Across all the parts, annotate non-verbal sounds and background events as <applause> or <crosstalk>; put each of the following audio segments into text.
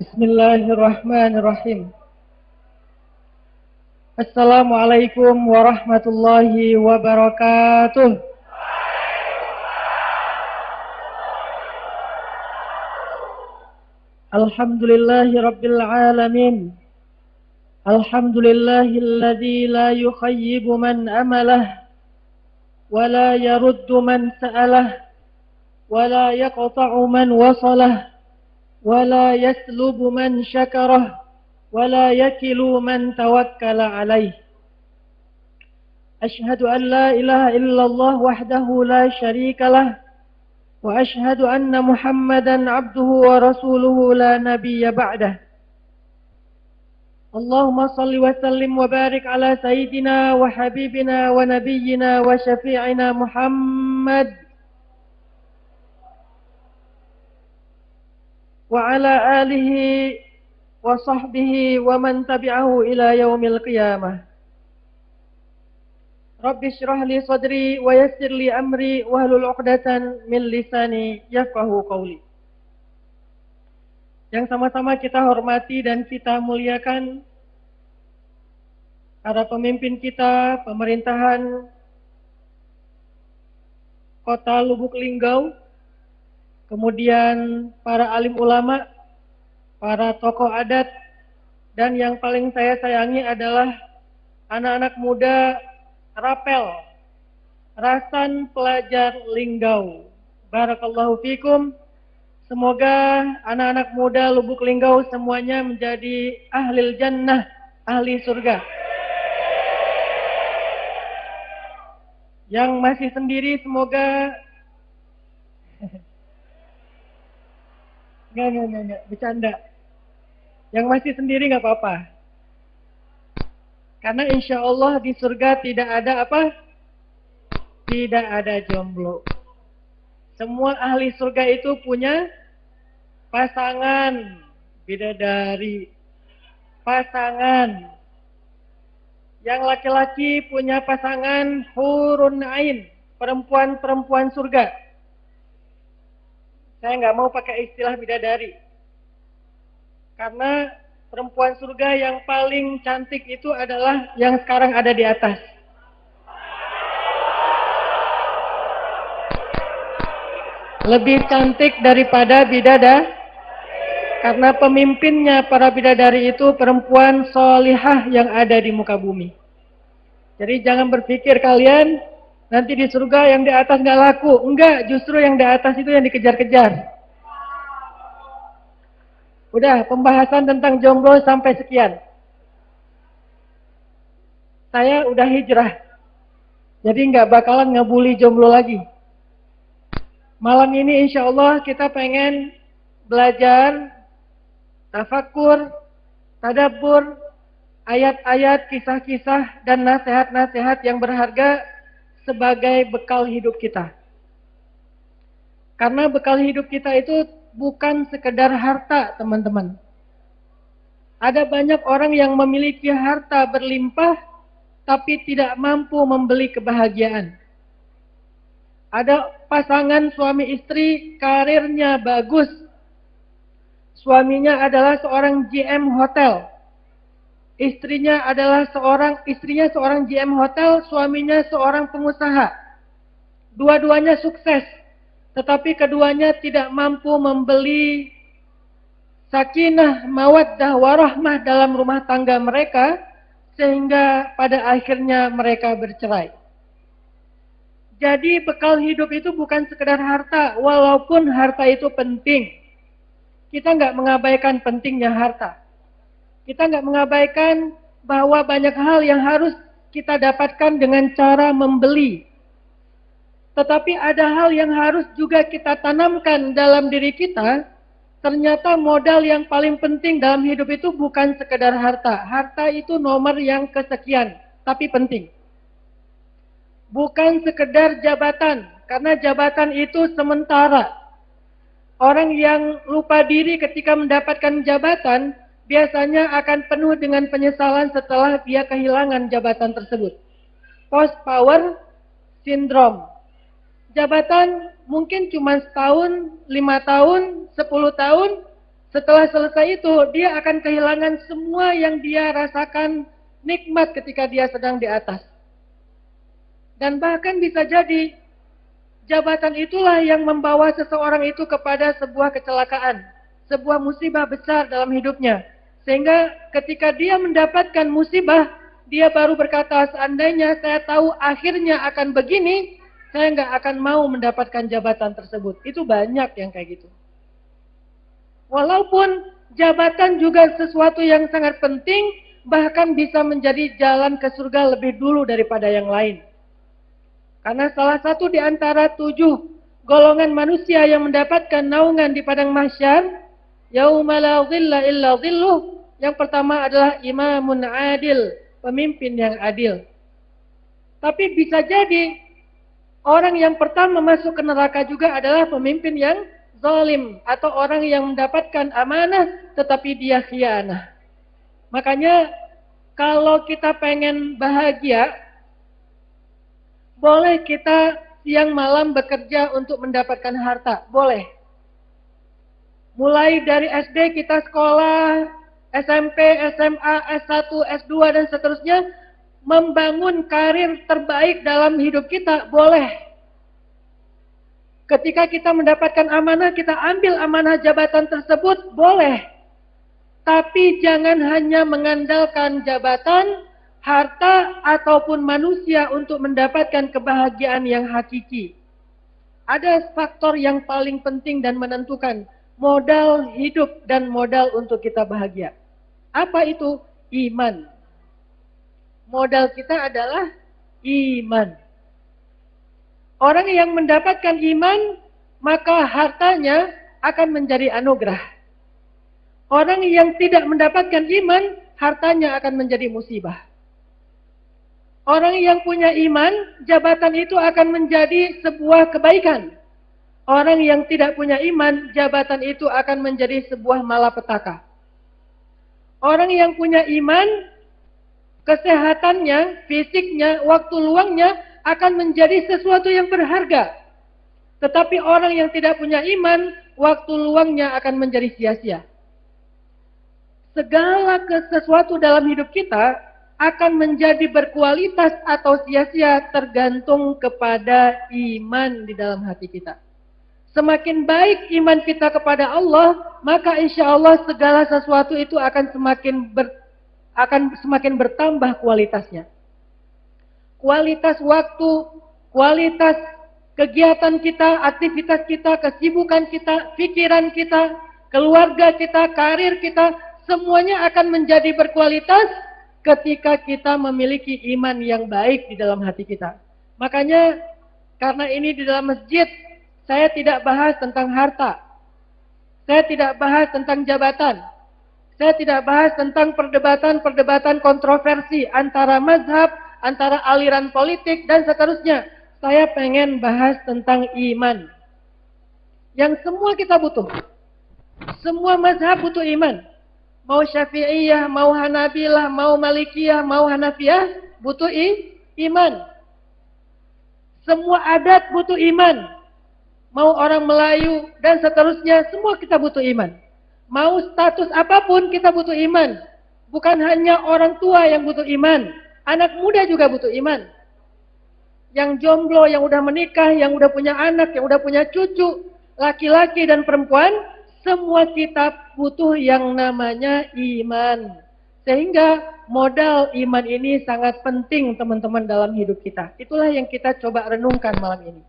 Bismillahirrahmanirrahim. Assalamualaikum warahmatullahi wabarakatuh. Alhamdulillahi rabbil alamin. Alhamdulillahilladzi la yukhayyibu man amalah wa la yaruddu man sa'alah wa la yaqta'u man wasalah ولا يسلب من شكره ولا يكل من توكل عليه. أشهد أن لا إله إلا الله وحده لا شريك له وأشهد أن محمدا عبده ورسوله لا نبي بعده. اللهم صل وسلم وبارك على سيدنا وحبيبنا ونبينا وشفيعنا محمد وعلى آله وصحبه ومن تبعه إلى يوم القيامة رب اشرح لي صدري ويسر لي أمري واهلل عقدة من لساني يفقه قولي yang sama-sama kita hormati dan kita muliakan para pemimpin kita, pemerintahan Kota Lubuk Linggau, kemudian para alim ulama, para tokoh adat, dan yang paling saya sayangi adalah anak-anak muda Rapel, Rasan Pelajar Linggau. Barakallahu fikum. Semoga anak-anak muda Lubuk Linggau semuanya menjadi ahli jannah, ahli surga. Yang masih sendiri semoga Enggak, enggak, enggak, enggak, bercanda. Yang masih sendiri nggak apa-apa. Karena insya Allah di surga tidak ada apa? Tidak ada jomblo. Semua ahli surga itu punya pasangan bidadari. Pasangan. Yang laki-laki punya pasangan hurun ain. Perempuan-perempuan surga. Saya nggak mau pakai istilah bidadari. Karena perempuan surga yang paling cantik itu adalah yang sekarang ada di atas. Lebih cantik daripada bidada karena pemimpinnya para bidadari itu perempuan solihah yang ada di muka bumi. Jadi jangan berpikir kalian Nanti di surga yang di atas nggak laku. Enggak, justru yang di atas itu yang dikejar-kejar. Udah, pembahasan tentang jomblo sampai sekian. Saya udah hijrah. Jadi nggak bakalan ngebully jomblo lagi. Malam ini insya Allah kita pengen belajar tafakur, tadabur, ayat-ayat, kisah-kisah, dan nasihat-nasihat yang berharga sebagai bekal hidup kita. Karena bekal hidup kita itu bukan sekedar harta, teman-teman. Ada banyak orang yang memiliki harta berlimpah, tapi tidak mampu membeli kebahagiaan. Ada pasangan suami istri, karirnya bagus. Suaminya adalah seorang GM hotel, Istrinya adalah seorang istrinya seorang GM hotel, suaminya seorang pengusaha. Dua-duanya sukses, tetapi keduanya tidak mampu membeli sakinah, mawaddah, warahmah dalam rumah tangga mereka sehingga pada akhirnya mereka bercerai. Jadi bekal hidup itu bukan sekedar harta, walaupun harta itu penting. Kita nggak mengabaikan pentingnya harta. Kita nggak mengabaikan bahwa banyak hal yang harus kita dapatkan dengan cara membeli. Tetapi ada hal yang harus juga kita tanamkan dalam diri kita. Ternyata modal yang paling penting dalam hidup itu bukan sekedar harta. Harta itu nomor yang kesekian, tapi penting. Bukan sekedar jabatan, karena jabatan itu sementara. Orang yang lupa diri ketika mendapatkan jabatan, biasanya akan penuh dengan penyesalan setelah dia kehilangan jabatan tersebut. Post power syndrome. Jabatan mungkin cuma setahun, lima tahun, sepuluh tahun, Setelah selesai itu, dia akan kehilangan semua yang dia rasakan nikmat ketika dia sedang di atas. Dan bahkan bisa jadi jabatan itulah yang membawa seseorang itu kepada sebuah kecelakaan, sebuah musibah besar dalam hidupnya. Sehingga ketika dia mendapatkan musibah, dia baru berkata, seandainya saya tahu akhirnya akan begini, saya nggak akan mau mendapatkan jabatan tersebut. Itu banyak yang kayak gitu. Walaupun jabatan juga sesuatu yang sangat penting, bahkan bisa menjadi jalan ke surga lebih dulu daripada yang lain. Karena salah satu di antara tujuh golongan manusia yang mendapatkan naungan di padang mahsyar, yauma la dhilla illa yang pertama adalah imamun adil, pemimpin yang adil. Tapi bisa jadi orang yang pertama masuk ke neraka juga adalah pemimpin yang zalim atau orang yang mendapatkan amanah tetapi dia khianah. Makanya kalau kita pengen bahagia, boleh kita siang malam bekerja untuk mendapatkan harta, boleh. Mulai dari SD kita sekolah, SMP, SMA, S1, S2 dan seterusnya membangun karir terbaik dalam hidup kita, boleh. Ketika kita mendapatkan amanah, kita ambil amanah jabatan tersebut, boleh. Tapi jangan hanya mengandalkan jabatan, harta, ataupun manusia untuk mendapatkan kebahagiaan yang hakiki. Ada faktor yang paling penting dan menentukan modal hidup dan modal untuk kita bahagia. Apa itu? Iman. Modal kita adalah iman. Orang yang mendapatkan iman, maka hartanya akan menjadi anugerah. Orang yang tidak mendapatkan iman, hartanya akan menjadi musibah. Orang yang punya iman, jabatan itu akan menjadi sebuah kebaikan. Orang yang tidak punya iman, jabatan itu akan menjadi sebuah malapetaka. Orang yang punya iman, kesehatannya, fisiknya, waktu luangnya akan menjadi sesuatu yang berharga. Tetapi orang yang tidak punya iman, waktu luangnya akan menjadi sia-sia. Segala sesuatu dalam hidup kita akan menjadi berkualitas atau sia-sia tergantung kepada iman di dalam hati kita. Semakin baik iman kita kepada Allah, maka insya Allah segala sesuatu itu akan semakin ber, akan semakin bertambah kualitasnya kualitas waktu, kualitas kegiatan kita, aktivitas kita, kesibukan kita, pikiran kita, keluarga kita, karir kita, semuanya akan menjadi berkualitas ketika kita memiliki iman yang baik di dalam hati kita. Makanya karena ini di dalam masjid, saya tidak bahas tentang harta. Saya tidak bahas tentang jabatan. Saya tidak bahas tentang perdebatan-perdebatan kontroversi antara mazhab, antara aliran politik dan seterusnya. Saya pengen bahas tentang iman. Yang semua kita butuh. Semua mazhab butuh iman. Mau syafi'iyah, mau hanabilah, mau malikiyah, mau hanafiyah, butuh iman. Semua adat butuh iman. Mau orang Melayu dan seterusnya, semua kita butuh iman. Mau status apa pun kita butuh iman. Bukan hanya orang tua yang butuh iman. Anak muda juga butuh iman. Yang jomblo, yang udah menikah, yang udah punya anak, yang udah punya cucu, laki-laki dan perempuan, semua kita butuh yang namanya iman. Sehingga modal iman ini sangat penting teman-teman dalam hidup kita. Itulah yang kita coba renungkan malam ini.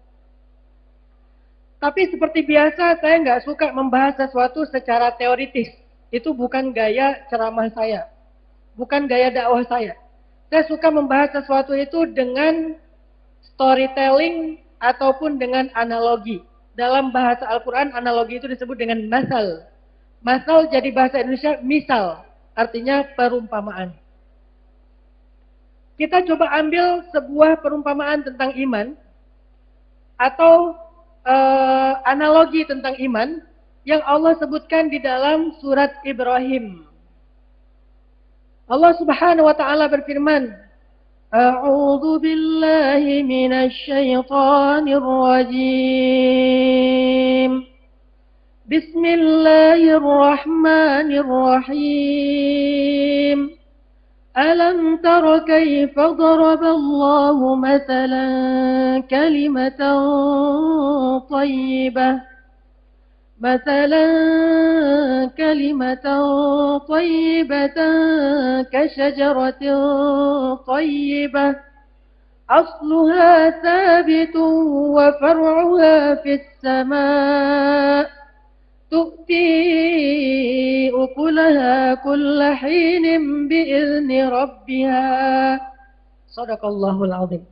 Tapi seperti biasa saya nggak suka membahas sesuatu secara teoritis. Itu bukan gaya ceramah saya. Bukan gaya dakwah saya. Saya suka membahas sesuatu itu dengan storytelling ataupun dengan analogi. Dalam bahasa Al-Quran, analogi itu disebut dengan masal. Masal jadi bahasa Indonesia misal, artinya perumpamaan. Kita coba ambil sebuah perumpamaan tentang iman atau uh, analogi tentang iman yang Allah sebutkan di dalam surat Ibrahim. Allah Subhanahu wa taala berfirman, "A'udzu billahi minasy syaithanir rajim." Bismillahirrahmanirrahim. ألم تر كيف ضرب الله مثلا كلمة طيبة؟ مثلا كلمة طيبة كشجرة طيبة أصلها ثابت وفرعها في السماء. تؤتي أكلها كل حين بإذن ربها صدق الله العظيم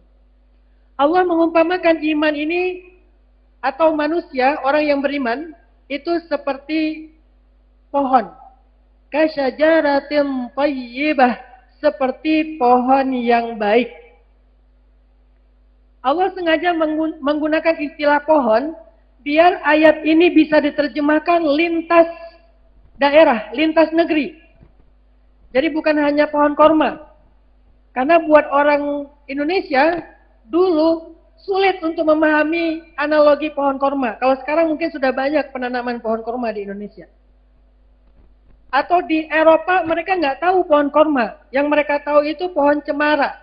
Allah mengumpamakan iman ini atau manusia, orang yang beriman itu seperti pohon. Kasyajaratin tayyibah, seperti pohon yang baik. Allah sengaja menggunakan istilah pohon biar ayat ini bisa diterjemahkan lintas daerah, lintas negeri. Jadi bukan hanya pohon korma. Karena buat orang Indonesia dulu sulit untuk memahami analogi pohon korma. Kalau sekarang mungkin sudah banyak penanaman pohon korma di Indonesia. Atau di Eropa mereka nggak tahu pohon korma. Yang mereka tahu itu pohon cemara.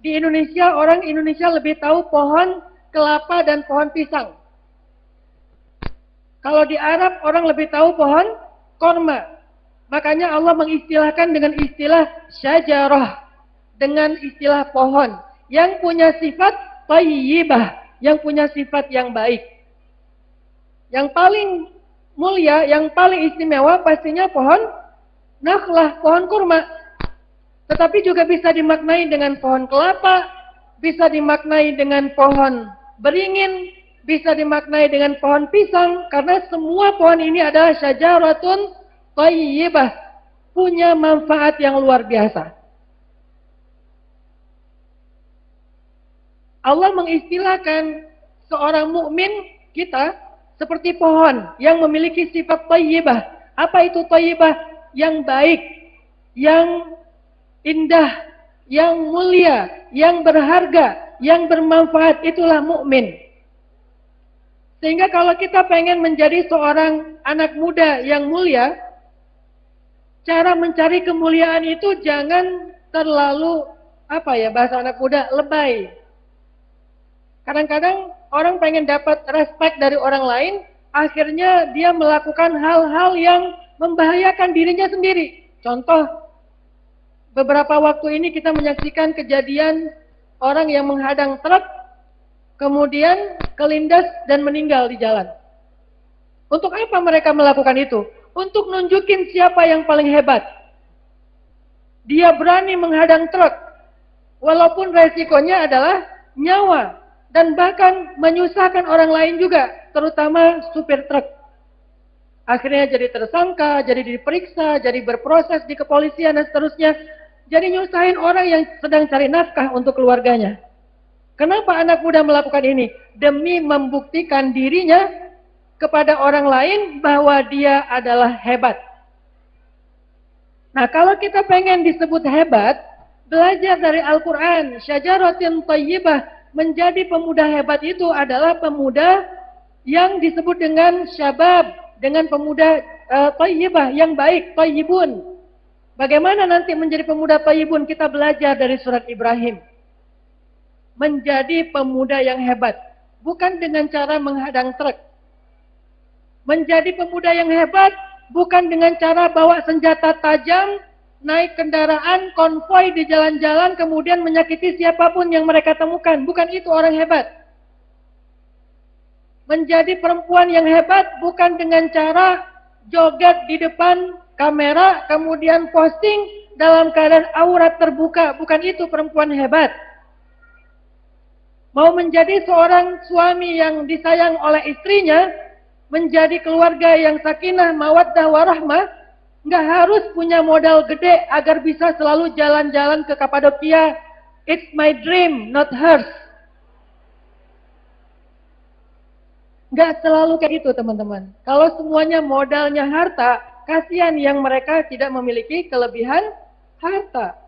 Di Indonesia orang Indonesia lebih tahu pohon kelapa dan pohon pisang. Kalau di Arab orang lebih tahu pohon korma. Makanya Allah mengistilahkan dengan istilah syajarah. Dengan istilah pohon yang punya sifat tayyibah, yang punya sifat yang baik. Yang paling mulia, yang paling istimewa pastinya pohon nakhlah, pohon kurma. Tetapi juga bisa dimaknai dengan pohon kelapa, bisa dimaknai dengan pohon beringin, bisa dimaknai dengan pohon pisang karena semua pohon ini adalah syajaratun tayyibah, punya manfaat yang luar biasa. Allah mengistilahkan seorang mukmin kita seperti pohon yang memiliki sifat tayyibah. Apa itu tayyibah? Yang baik, yang indah, yang mulia, yang berharga, yang bermanfaat itulah mukmin. Sehingga kalau kita pengen menjadi seorang anak muda yang mulia, cara mencari kemuliaan itu jangan terlalu apa ya bahasa anak muda lebay. Kadang-kadang orang pengen dapat respect dari orang lain, akhirnya dia melakukan hal-hal yang membahayakan dirinya sendiri. Contoh, beberapa waktu ini kita menyaksikan kejadian orang yang menghadang truk, kemudian kelindas dan meninggal di jalan. Untuk apa mereka melakukan itu? Untuk nunjukin siapa yang paling hebat. Dia berani menghadang truk, walaupun resikonya adalah nyawa dan bahkan menyusahkan orang lain juga, terutama supir truk. Akhirnya jadi tersangka, jadi diperiksa, jadi berproses di kepolisian dan seterusnya. Jadi nyusahin orang yang sedang cari nafkah untuk keluarganya. Kenapa anak muda melakukan ini? Demi membuktikan dirinya kepada orang lain bahwa dia adalah hebat. Nah, kalau kita pengen disebut hebat, belajar dari Al-Quran, syajaratin tayyibah, menjadi pemuda hebat itu adalah pemuda yang disebut dengan syabab, dengan pemuda uh, tayyibah yang baik, tayyibun. Bagaimana nanti menjadi pemuda tayyibun? Kita belajar dari surat Ibrahim. Menjadi pemuda yang hebat, bukan dengan cara menghadang truk. Menjadi pemuda yang hebat bukan dengan cara bawa senjata tajam naik kendaraan konvoi di jalan-jalan kemudian menyakiti siapa pun yang mereka temukan. Bukan itu orang hebat. Menjadi perempuan yang hebat bukan dengan cara joget di depan kamera kemudian posting dalam keadaan aurat terbuka. Bukan itu perempuan hebat. Mau menjadi seorang suami yang disayang oleh istrinya, menjadi keluarga yang sakinah, mawaddah, warahmah, Nggak harus punya modal gede agar bisa selalu jalan-jalan ke Kapadokia. It's my dream, not hers. Nggak selalu kayak itu teman-teman. Kalau semuanya modalnya harta, kasihan yang mereka tidak memiliki kelebihan harta.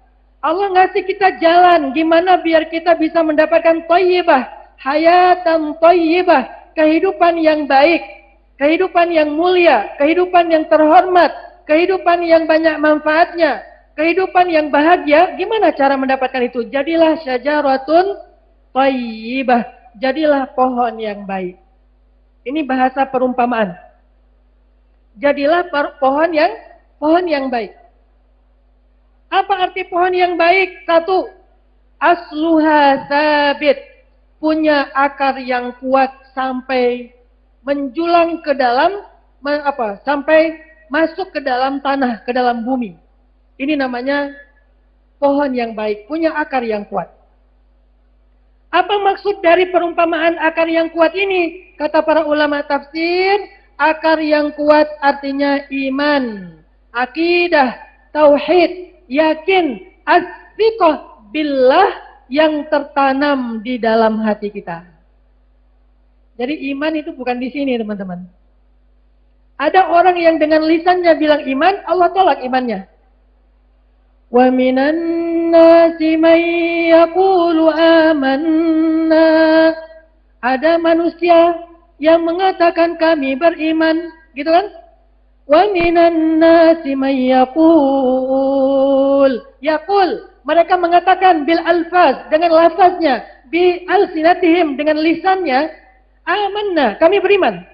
Allah ngasih kita jalan, gimana biar kita bisa mendapatkan toyibah, hayatan toyibah, kehidupan yang baik, kehidupan yang mulia, kehidupan yang terhormat, kehidupan yang banyak manfaatnya, kehidupan yang bahagia, gimana cara mendapatkan itu? Jadilah syajaratun thayyibah, jadilah pohon yang baik. Ini bahasa perumpamaan. Jadilah pohon yang pohon yang baik. Apa arti pohon yang baik? Satu, asluha sabit. Punya akar yang kuat sampai menjulang ke dalam apa? Sampai masuk ke dalam tanah, ke dalam bumi. Ini namanya pohon yang baik, punya akar yang kuat. Apa maksud dari perumpamaan akar yang kuat ini? Kata para ulama tafsir, akar yang kuat artinya iman, akidah, tauhid, yakin, asfiqah billah yang tertanam di dalam hati kita. Jadi iman itu bukan di sini teman-teman. Ada orang yang dengan lisannya bilang iman, Allah tolak imannya. Wa minan nasi man yaqulu amanna. Ada manusia yang mengatakan kami beriman, gitu kan? Wa minan nasi may yaqul. Yaqul, mereka mengatakan bil alfaz dengan lafaznya, bi alsinatihim dengan lisannya, amanna, kami beriman.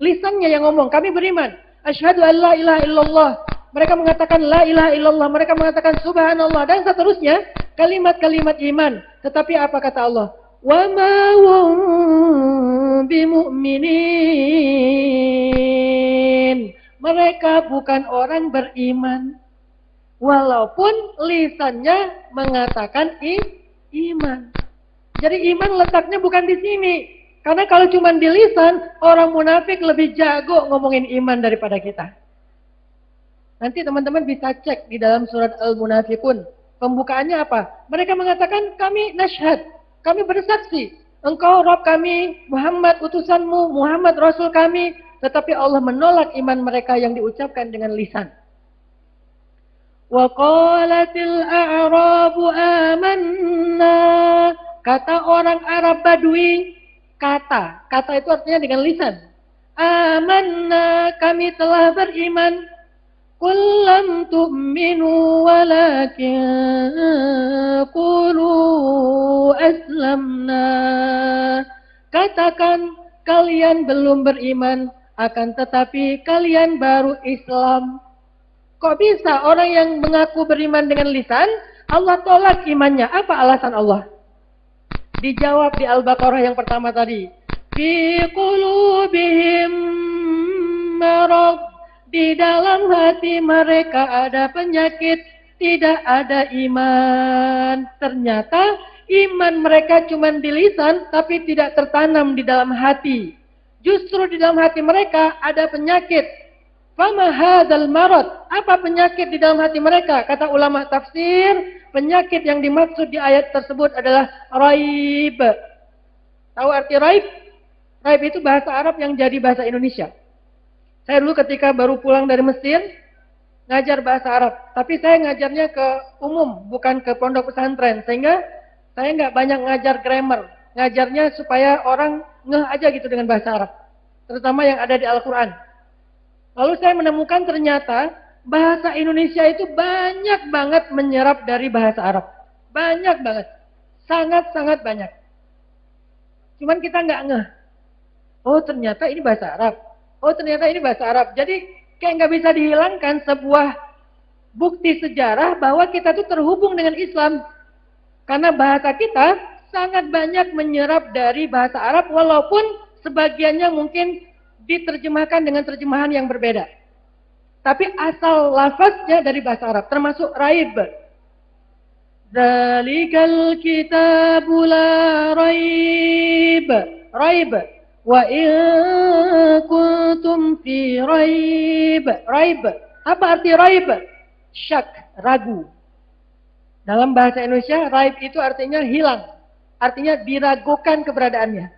Lisannya yang ngomong, kami beriman. Asyhadu an la ilaha illallah. Mereka mengatakan la ilaha illallah, mereka mengatakan subhanallah dan seterusnya, kalimat-kalimat iman. Tetapi apa kata Allah? Wa ma bimu'minin mereka bukan orang beriman. Walaupun lisannya mengatakan i, iman. Jadi iman letaknya bukan di sini. Karena kalau cuma di lisan, orang munafik lebih jago ngomongin iman daripada kita. Nanti teman-teman bisa cek di dalam surat Al-Munafikun. Pembukaannya apa? Mereka mengatakan kami nasyhad, kami bersaksi. Engkau Rob kami, Muhammad utusanmu, Muhammad Rasul kami, tetapi Allah menolak iman mereka yang diucapkan dengan lisan. Wa qalatil a'rabu amanna. Kata orang Arab Badui, kata. Kata itu artinya dengan lisan. Amanna, kami telah beriman. Qul lam tu'minu walakin qulu aslamna. Katakan kalian belum beriman akan tetapi kalian baru Islam. Kok bisa orang yang mengaku beriman dengan lisan, Allah tolak imannya? Apa alasan Allah? Dijawab di Al-Baqarah yang pertama tadi. Fi qulubihim marad. Di dalam hati mereka ada penyakit, tidak ada iman. Ternyata iman mereka cuma di lisan, tapi tidak tertanam di dalam hati. Justru di dalam hati mereka ada penyakit. Fama hadzal marad? Apa penyakit di dalam hati mereka? Kata ulama tafsir, penyakit yang dimaksud di ayat tersebut adalah raib. Tahu arti raib? Raib itu bahasa Arab yang jadi bahasa Indonesia. Saya dulu ketika baru pulang dari Mesir, ngajar bahasa Arab. Tapi saya ngajarnya ke umum, bukan ke pondok pesantren. Sehingga saya nggak banyak ngajar grammar. Ngajarnya supaya orang ngeh aja gitu dengan bahasa Arab. Terutama yang ada di Al-Quran. Lalu saya menemukan ternyata bahasa Indonesia itu banyak banget menyerap dari bahasa Arab. Banyak banget. Sangat-sangat banyak. Cuman kita nggak ngeh. Oh ternyata ini bahasa Arab. Oh ternyata ini bahasa Arab. Jadi kayak nggak bisa dihilangkan sebuah bukti sejarah bahwa kita tuh terhubung dengan Islam. Karena bahasa kita sangat banyak menyerap dari bahasa Arab walaupun sebagiannya mungkin diterjemahkan dengan terjemahan yang berbeda. Tapi asal lafaznya dari bahasa Arab termasuk raib. Zalikal kitabu la raib. Raib. Wa in kuntum fi raib. Raib. Apa arti raib? Syak, ragu. Dalam bahasa Indonesia, raib itu artinya hilang Artinya diragukan keberadaannya.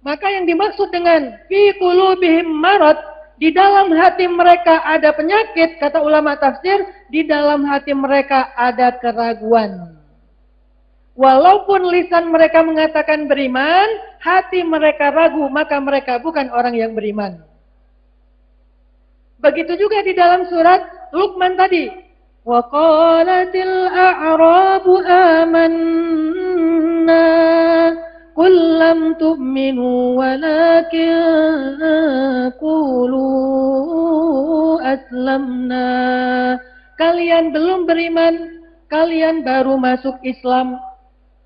Maka yang dimaksud dengan fi qulubihim marad di dalam hati mereka ada penyakit, kata ulama tafsir, di dalam hati mereka ada keraguan. Walaupun lisan mereka mengatakan beriman, hati mereka ragu, maka mereka bukan orang yang beriman. Begitu juga di dalam surat Luqman tadi. Qalatil a'rabu amanna qul lam tu'minu walakin qulu aslamna. Kalian belum beriman, kalian baru masuk Islam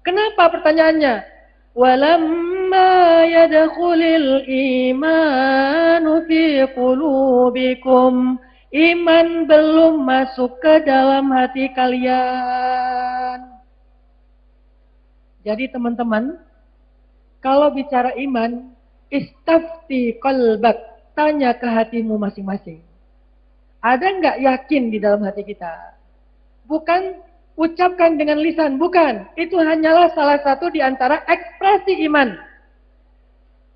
Kenapa pertanyaannya? Walamma yadkhulil imanu fi qulubikum. Iman belum masuk ke dalam hati kalian. Jadi teman-teman, kalau bicara iman, istafti qalbak, tanya ke hatimu masing-masing. Ada nggak yakin di dalam hati kita? Bukan ucapkan dengan lisan, bukan. Itu hanyalah salah satu di antara ekspresi iman.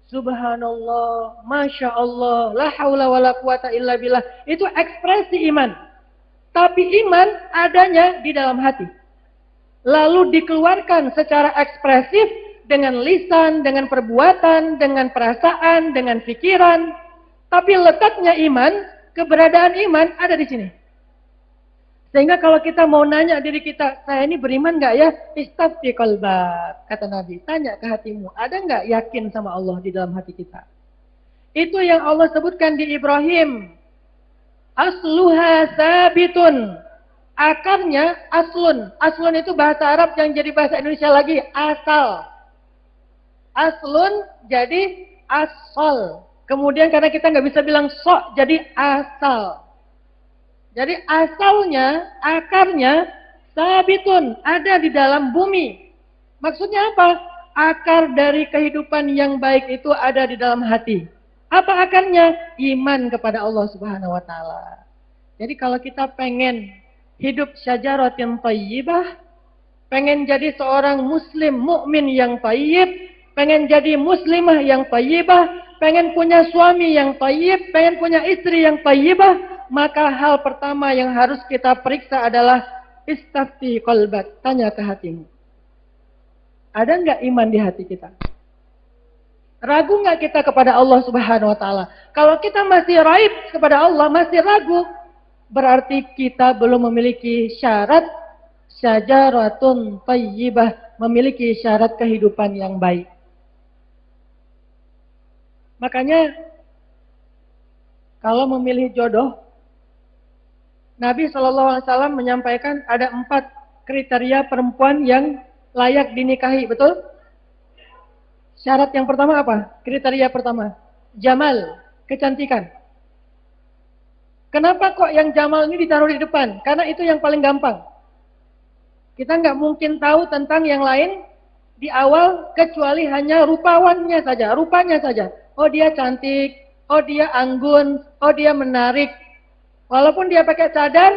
Subhanallah, Masya Allah, la haula wa la quwata illa billah. Itu ekspresi iman. Tapi iman adanya di dalam hati. Lalu dikeluarkan secara ekspresif dengan lisan, dengan perbuatan, dengan perasaan, dengan pikiran. Tapi letaknya iman, keberadaan iman ada di sini. Sehingga kalau kita mau nanya diri kita, saya ini beriman nggak ya? Istafti qalbak, kata Nabi. Tanya ke hatimu, ada nggak yakin sama Allah di dalam hati kita? Itu yang Allah sebutkan di Ibrahim. Asluha sabitun. Akarnya aslun. Aslun itu bahasa Arab yang jadi bahasa Indonesia lagi. Asal. Aslun jadi asal. Kemudian karena kita nggak bisa bilang sok, jadi asal. Jadi asalnya, akarnya sabitun, ada di dalam bumi. Maksudnya apa? Akar dari kehidupan yang baik itu ada di dalam hati. Apa akarnya? Iman kepada Allah Subhanahu wa taala. Jadi kalau kita pengen hidup syajaratin thayyibah, pengen jadi seorang muslim mukmin yang thayyib, pengen jadi muslimah yang thayyibah, pengen punya suami yang thayyib, pengen punya istri yang thayyibah, maka hal pertama yang harus kita periksa adalah istafti kolbat. Tanya ke hatimu. Ada nggak iman di hati kita? Ragu nggak kita kepada Allah Subhanahu Wa Taala? Kalau kita masih raib kepada Allah, masih ragu, berarti kita belum memiliki syarat syajaratun tayyibah, memiliki syarat kehidupan yang baik. Makanya kalau memilih jodoh, Nabi SAW menyampaikan ada empat kriteria perempuan yang layak dinikahi, betul? Syarat yang pertama apa? Kriteria pertama, jamal, kecantikan. Kenapa kok yang jamal ini ditaruh di depan? Karena itu yang paling gampang. Kita nggak mungkin tahu tentang yang lain di awal kecuali hanya rupawannya saja, rupanya saja. Oh dia cantik, oh dia anggun, oh dia menarik, Walaupun dia pakai cadar,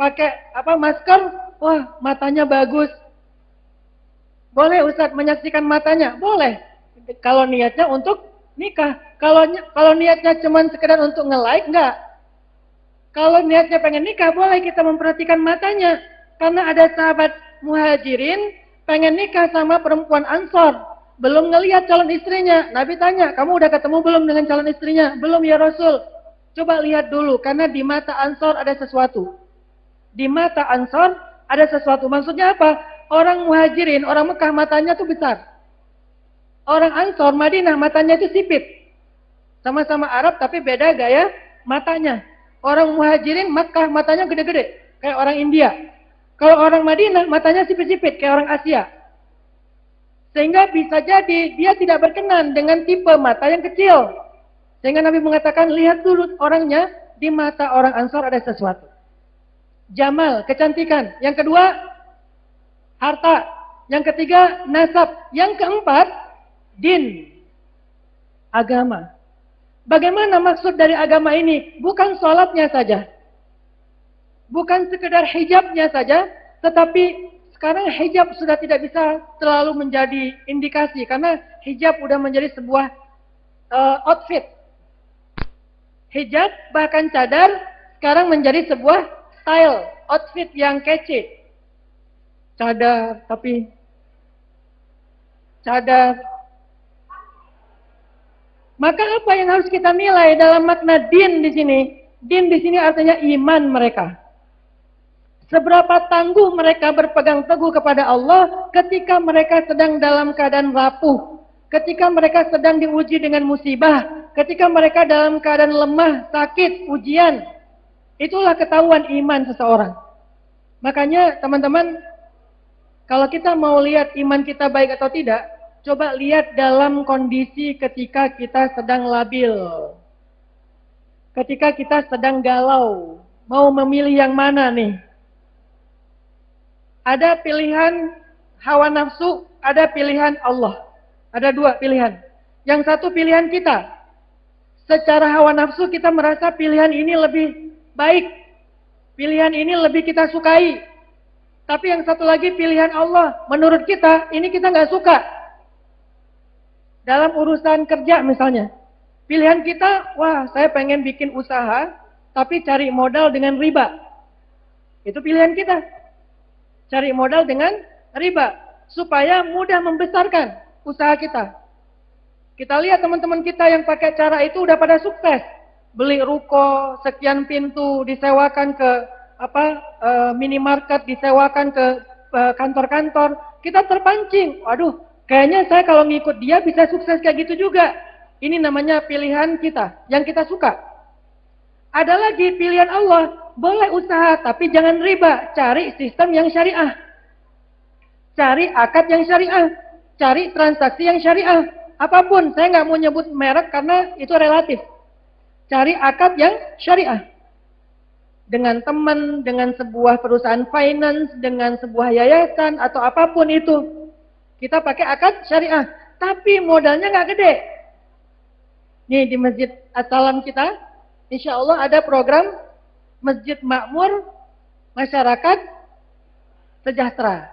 pakai apa masker, wah matanya bagus. Boleh Ustaz menyaksikan matanya? Boleh. Kalau niatnya untuk nikah. Kalau kalau niatnya cuma sekedar untuk nge-like enggak. Kalau niatnya pengen nikah, boleh kita memperhatikan matanya. Karena ada sahabat muhajirin pengen nikah sama perempuan ansor. Belum ngelihat calon istrinya. Nabi tanya, kamu udah ketemu belum dengan calon istrinya? Belum ya Rasul. Coba lihat dulu, karena di mata Ansor ada sesuatu. Di mata Ansor ada sesuatu. Maksudnya apa? Orang muhajirin, orang Mekah matanya tuh besar. Orang Ansor, Madinah matanya itu sipit. Sama-sama Arab tapi beda gaya matanya. Orang muhajirin Mekah matanya gede-gede. Kayak orang India. Kalau orang Madinah matanya sipit-sipit kayak orang Asia. Sehingga bisa jadi dia tidak berkenan dengan tipe mata yang kecil. Sehingga Nabi mengatakan, lihat dulu orangnya, di mata orang Ansor ada sesuatu. Jamal, kecantikan. Yang kedua, harta. Yang ketiga, nasab. Yang keempat, din. Agama. Bagaimana maksud dari agama ini? Bukan sholatnya saja. Bukan sekedar hijabnya saja, tetapi sekarang hijab sudah tidak bisa terlalu menjadi indikasi karena hijab sudah menjadi sebuah uh, outfit hijab bahkan cadar sekarang menjadi sebuah style outfit yang kece. Cadar tapi cadar. Maka apa yang harus kita nilai dalam makna din di sini? Din di sini artinya iman mereka. Seberapa tangguh mereka berpegang teguh kepada Allah ketika mereka sedang dalam keadaan rapuh, ketika mereka sedang diuji dengan musibah, ketika mereka dalam keadaan lemah, sakit, ujian. Itulah ketahuan iman seseorang. Makanya teman-teman, kalau kita mau lihat iman kita baik atau tidak, coba lihat dalam kondisi ketika kita sedang labil. Ketika kita sedang galau, mau memilih yang mana nih? Ada pilihan hawa nafsu, ada pilihan Allah. Ada dua pilihan. Yang satu pilihan kita. Secara hawa nafsu kita merasa pilihan ini lebih baik. Pilihan ini lebih kita sukai. Tapi yang satu lagi pilihan Allah. Menurut kita, ini kita nggak suka. Dalam urusan kerja misalnya. Pilihan kita, wah saya pengen bikin usaha, tapi cari modal dengan riba. Itu pilihan kita. Cari modal dengan riba supaya mudah membesarkan usaha kita. Kita lihat teman-teman kita yang pakai cara itu udah pada sukses. Beli ruko, sekian pintu, disewakan ke apa e, minimarket, disewakan ke e, kantor-kantor. Kita terpancing. Waduh, kayaknya saya kalau ngikut dia bisa sukses kayak gitu juga. Ini namanya pilihan kita, yang kita suka. Ada lagi pilihan Allah, boleh usaha tapi jangan riba, cari sistem yang syariah. Cari akad yang syariah, cari transaksi yang syariah. Apa pun, saya nggak mau nyebut merek karena itu relatif. Cari akad yang syariah. Dengan teman, dengan sebuah perusahaan finance, dengan sebuah yayasan atau apa pun itu. Kita pakai akad syariah. Tapi modalnya nggak gede. Nih di Masjid Asalam kita, insya Allah ada program Masjid Makmur Masyarakat Sejahtera.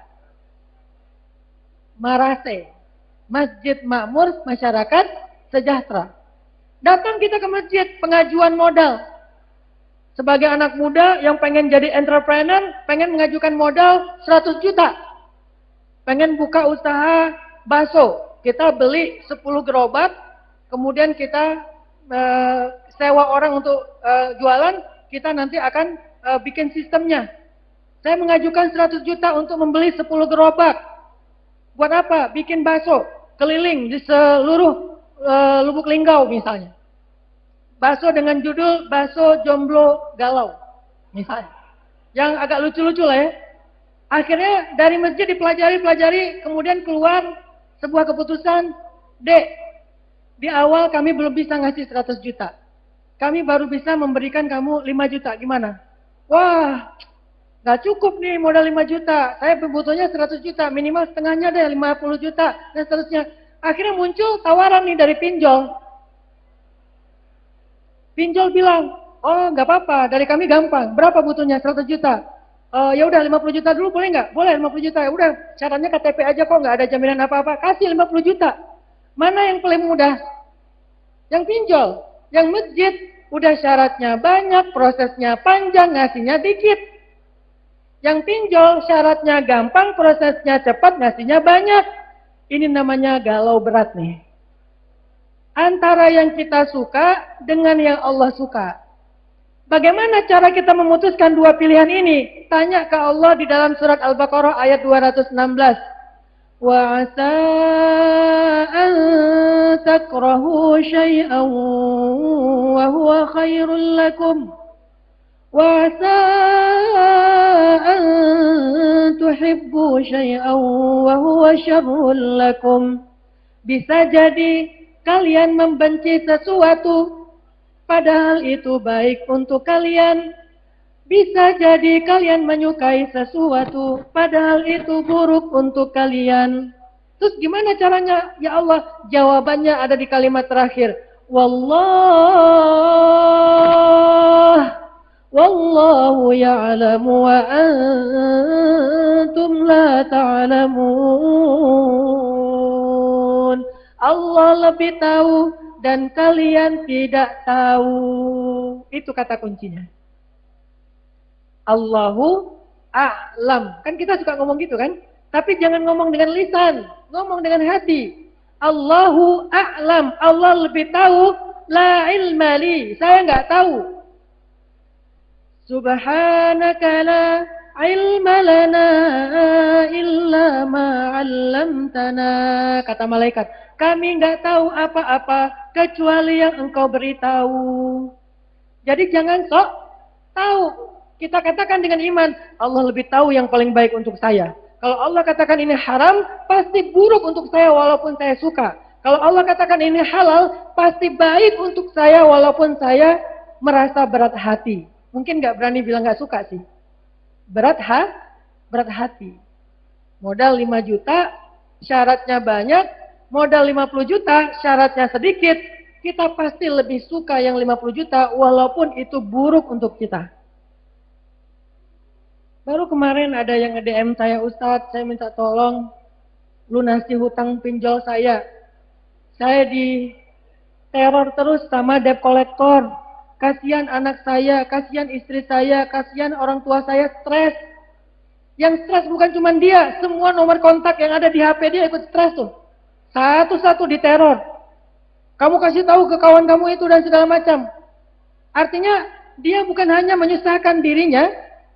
Marase. Masjid Makmur Masyarakat Sejahtera. Datang kita ke masjid, pengajuan modal. Sebagai anak muda yang pengen jadi entrepreneur, pengen mengajukan modal 100 juta. Pengen buka usaha bakso. Kita beli 10 gerobak, kemudian kita uh, sewa orang untuk uh, jualan, kita nanti akan uh, bikin sistemnya. Saya mengajukan 100 juta untuk membeli 10 gerobak. Buat apa? Bikin bakso, keliling di seluruh uh, lubuk linggau misalnya. Bakso dengan judul bakso jomblo galau misalnya. Yang agak lucu-lucu lah ya. Akhirnya dari masjid dipelajari-pelajari, kemudian keluar sebuah keputusan, Dek, di awal kami belum bisa ngasih 100 juta kami baru bisa memberikan kamu 5 juta. Gimana? Wah, nggak cukup nih modal 5 juta. Saya butuhnya 100 juta, minimal setengahnya deh 50 juta, dan seterusnya. Akhirnya muncul tawaran nih dari pinjol. Pinjol bilang, oh nggak apa-apa, dari kami gampang. Berapa butuhnya? 100 juta. Uh, ya udah 50 juta dulu boleh nggak? Boleh 50 juta. Ya udah, caranya KTP aja kok nggak ada jaminan apa-apa. Kasih 50 juta. Mana yang paling mudah? Yang pinjol. Yang masjid udah syaratnya banyak, prosesnya panjang, ngasihnya dikit. Yang pinjol syaratnya gampang, prosesnya cepat, ngasihnya banyak. Ini namanya galau berat nih. Antara yang kita suka dengan yang Allah suka. Bagaimana cara kita memutuskan dua pilihan ini? Tanya ke Allah di dalam surat Al-Baqarah ayat 216. Wa asa an takrahu syai'an wa huwa khairul lakum. وعسى أن تحبوا شيئا وهو شر لكم bisa jadi kalian membenci sesuatu padahal itu baik untuk kalian bisa jadi kalian menyukai sesuatu, padahal itu buruk untuk kalian. Terus gimana caranya? Ya Allah, jawabannya ada di kalimat terakhir. Wallah, ya'lamu wa antum la ta'lamun. Allah lebih tahu dan kalian tidak tahu. Itu kata kuncinya. Allahu a'lam. Kan kita suka ngomong gitu kan? Tapi jangan ngomong dengan lisan, ngomong dengan hati. Allahu a'lam, Allah lebih tahu, la ilma li, saya nggak tahu. Subhanaka la ilma lana illa ma 'allamtana kata malaikat kami nggak tahu apa-apa kecuali yang engkau beritahu. Jadi jangan sok tahu. Kita katakan dengan iman Allah lebih tahu yang paling baik untuk saya. Kalau Allah katakan ini haram pasti buruk untuk saya walaupun saya suka. Kalau Allah katakan ini halal pasti baik untuk saya walaupun saya merasa berat hati Mungkin nggak berani bilang nggak suka sih. Berat ha, berat hati. Modal 5 juta, syaratnya banyak. Modal 50 juta, syaratnya sedikit. Kita pasti lebih suka yang 50 juta walaupun itu buruk untuk kita. Baru kemarin ada yang nge-DM saya, Ustadz, saya minta tolong lunasi hutang pinjol saya. Saya di teror terus sama debt collector Kasihan anak saya, kasihan istri saya, kasihan orang tua saya stres. Yang stres bukan cuma dia, semua nomor kontak yang ada di HP dia ikut stres tuh. Satu-satu diteror. Kamu kasih tahu ke kawan kamu itu dan segala macam. Artinya dia bukan hanya menyusahkan dirinya,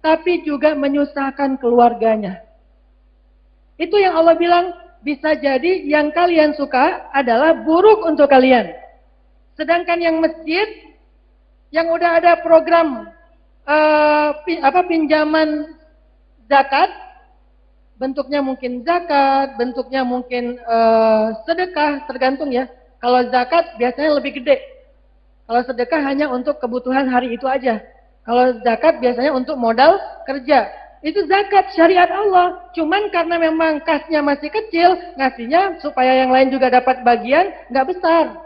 tapi juga menyusahkan keluarganya. Itu yang Allah bilang, bisa jadi yang kalian suka adalah buruk untuk kalian. Sedangkan yang masjid yang udah ada program uh, apa pinjaman zakat bentuknya mungkin zakat, bentuknya mungkin uh, sedekah, tergantung ya. Kalau zakat biasanya lebih gede. Kalau sedekah hanya untuk kebutuhan hari itu aja. Kalau zakat biasanya untuk modal kerja. Itu zakat syariat Allah. Cuman karena memang kasnya masih kecil, ngasihnya supaya yang lain juga dapat bagian, nggak besar.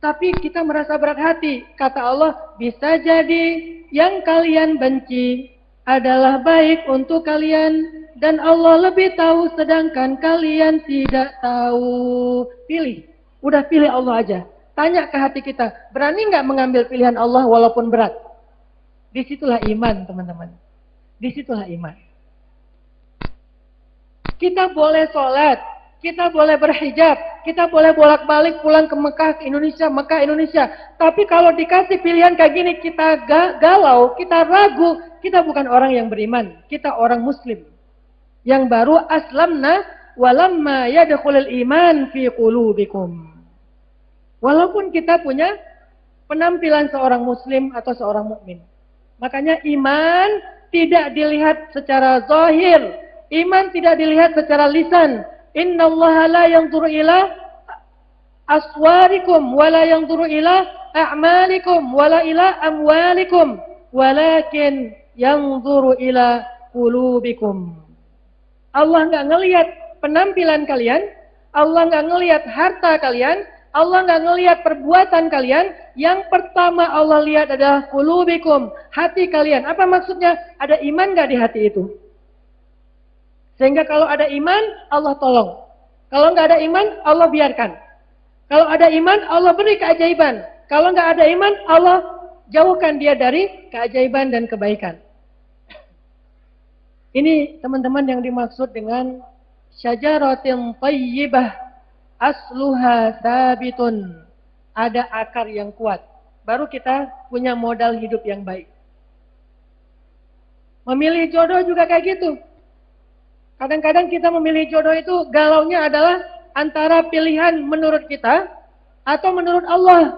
Tapi kita merasa berat hati. Kata Allah, bisa jadi yang kalian benci adalah baik untuk kalian. Dan Allah lebih tahu sedangkan kalian tidak tahu. Pilih. Udah pilih Allah aja. Tanya ke hati kita, berani nggak mengambil pilihan Allah walaupun berat? Di situlah iman teman-teman. Di situlah iman. Kita boleh sholat, kita boleh berhijab, kita boleh bolak-balik pulang ke Mekah, ke Indonesia, Mekah, Indonesia. Tapi kalau dikasih pilihan kayak gini, kita galau, kita ragu, kita bukan orang yang beriman. Kita orang muslim. Yang baru aslamna walamma yadkhulul iman fi qulubikum. Walaupun kita punya penampilan seorang muslim atau seorang mukmin. Makanya iman tidak dilihat secara zahir. Iman tidak dilihat secara lisan, Inna Allah la yanzuru ila aswarikum wa la yanzuru ila a'malikum wa la ila amwalikum walakin yanzuru ila qulubikum. Allah enggak ngelihat penampilan kalian, Allah enggak ngelihat harta kalian, Allah enggak ngelihat perbuatan kalian. Yang pertama Allah lihat adalah qulubikum, hati kalian. Apa maksudnya? Ada iman enggak di hati itu? Sehingga kalau ada iman, Allah tolong. Kalau nggak ada iman, Allah biarkan. Kalau ada iman, Allah beri keajaiban. Kalau nggak ada iman, Allah jauhkan dia dari keajaiban dan kebaikan. Ini teman-teman yang dimaksud dengan syajaratin tayyibah asluha sabitun. Ada akar yang kuat. Baru kita punya modal hidup yang baik. Memilih jodoh juga kayak gitu. Kadang-kadang kita memilih jodoh itu galaunya adalah antara pilihan menurut kita atau menurut Allah.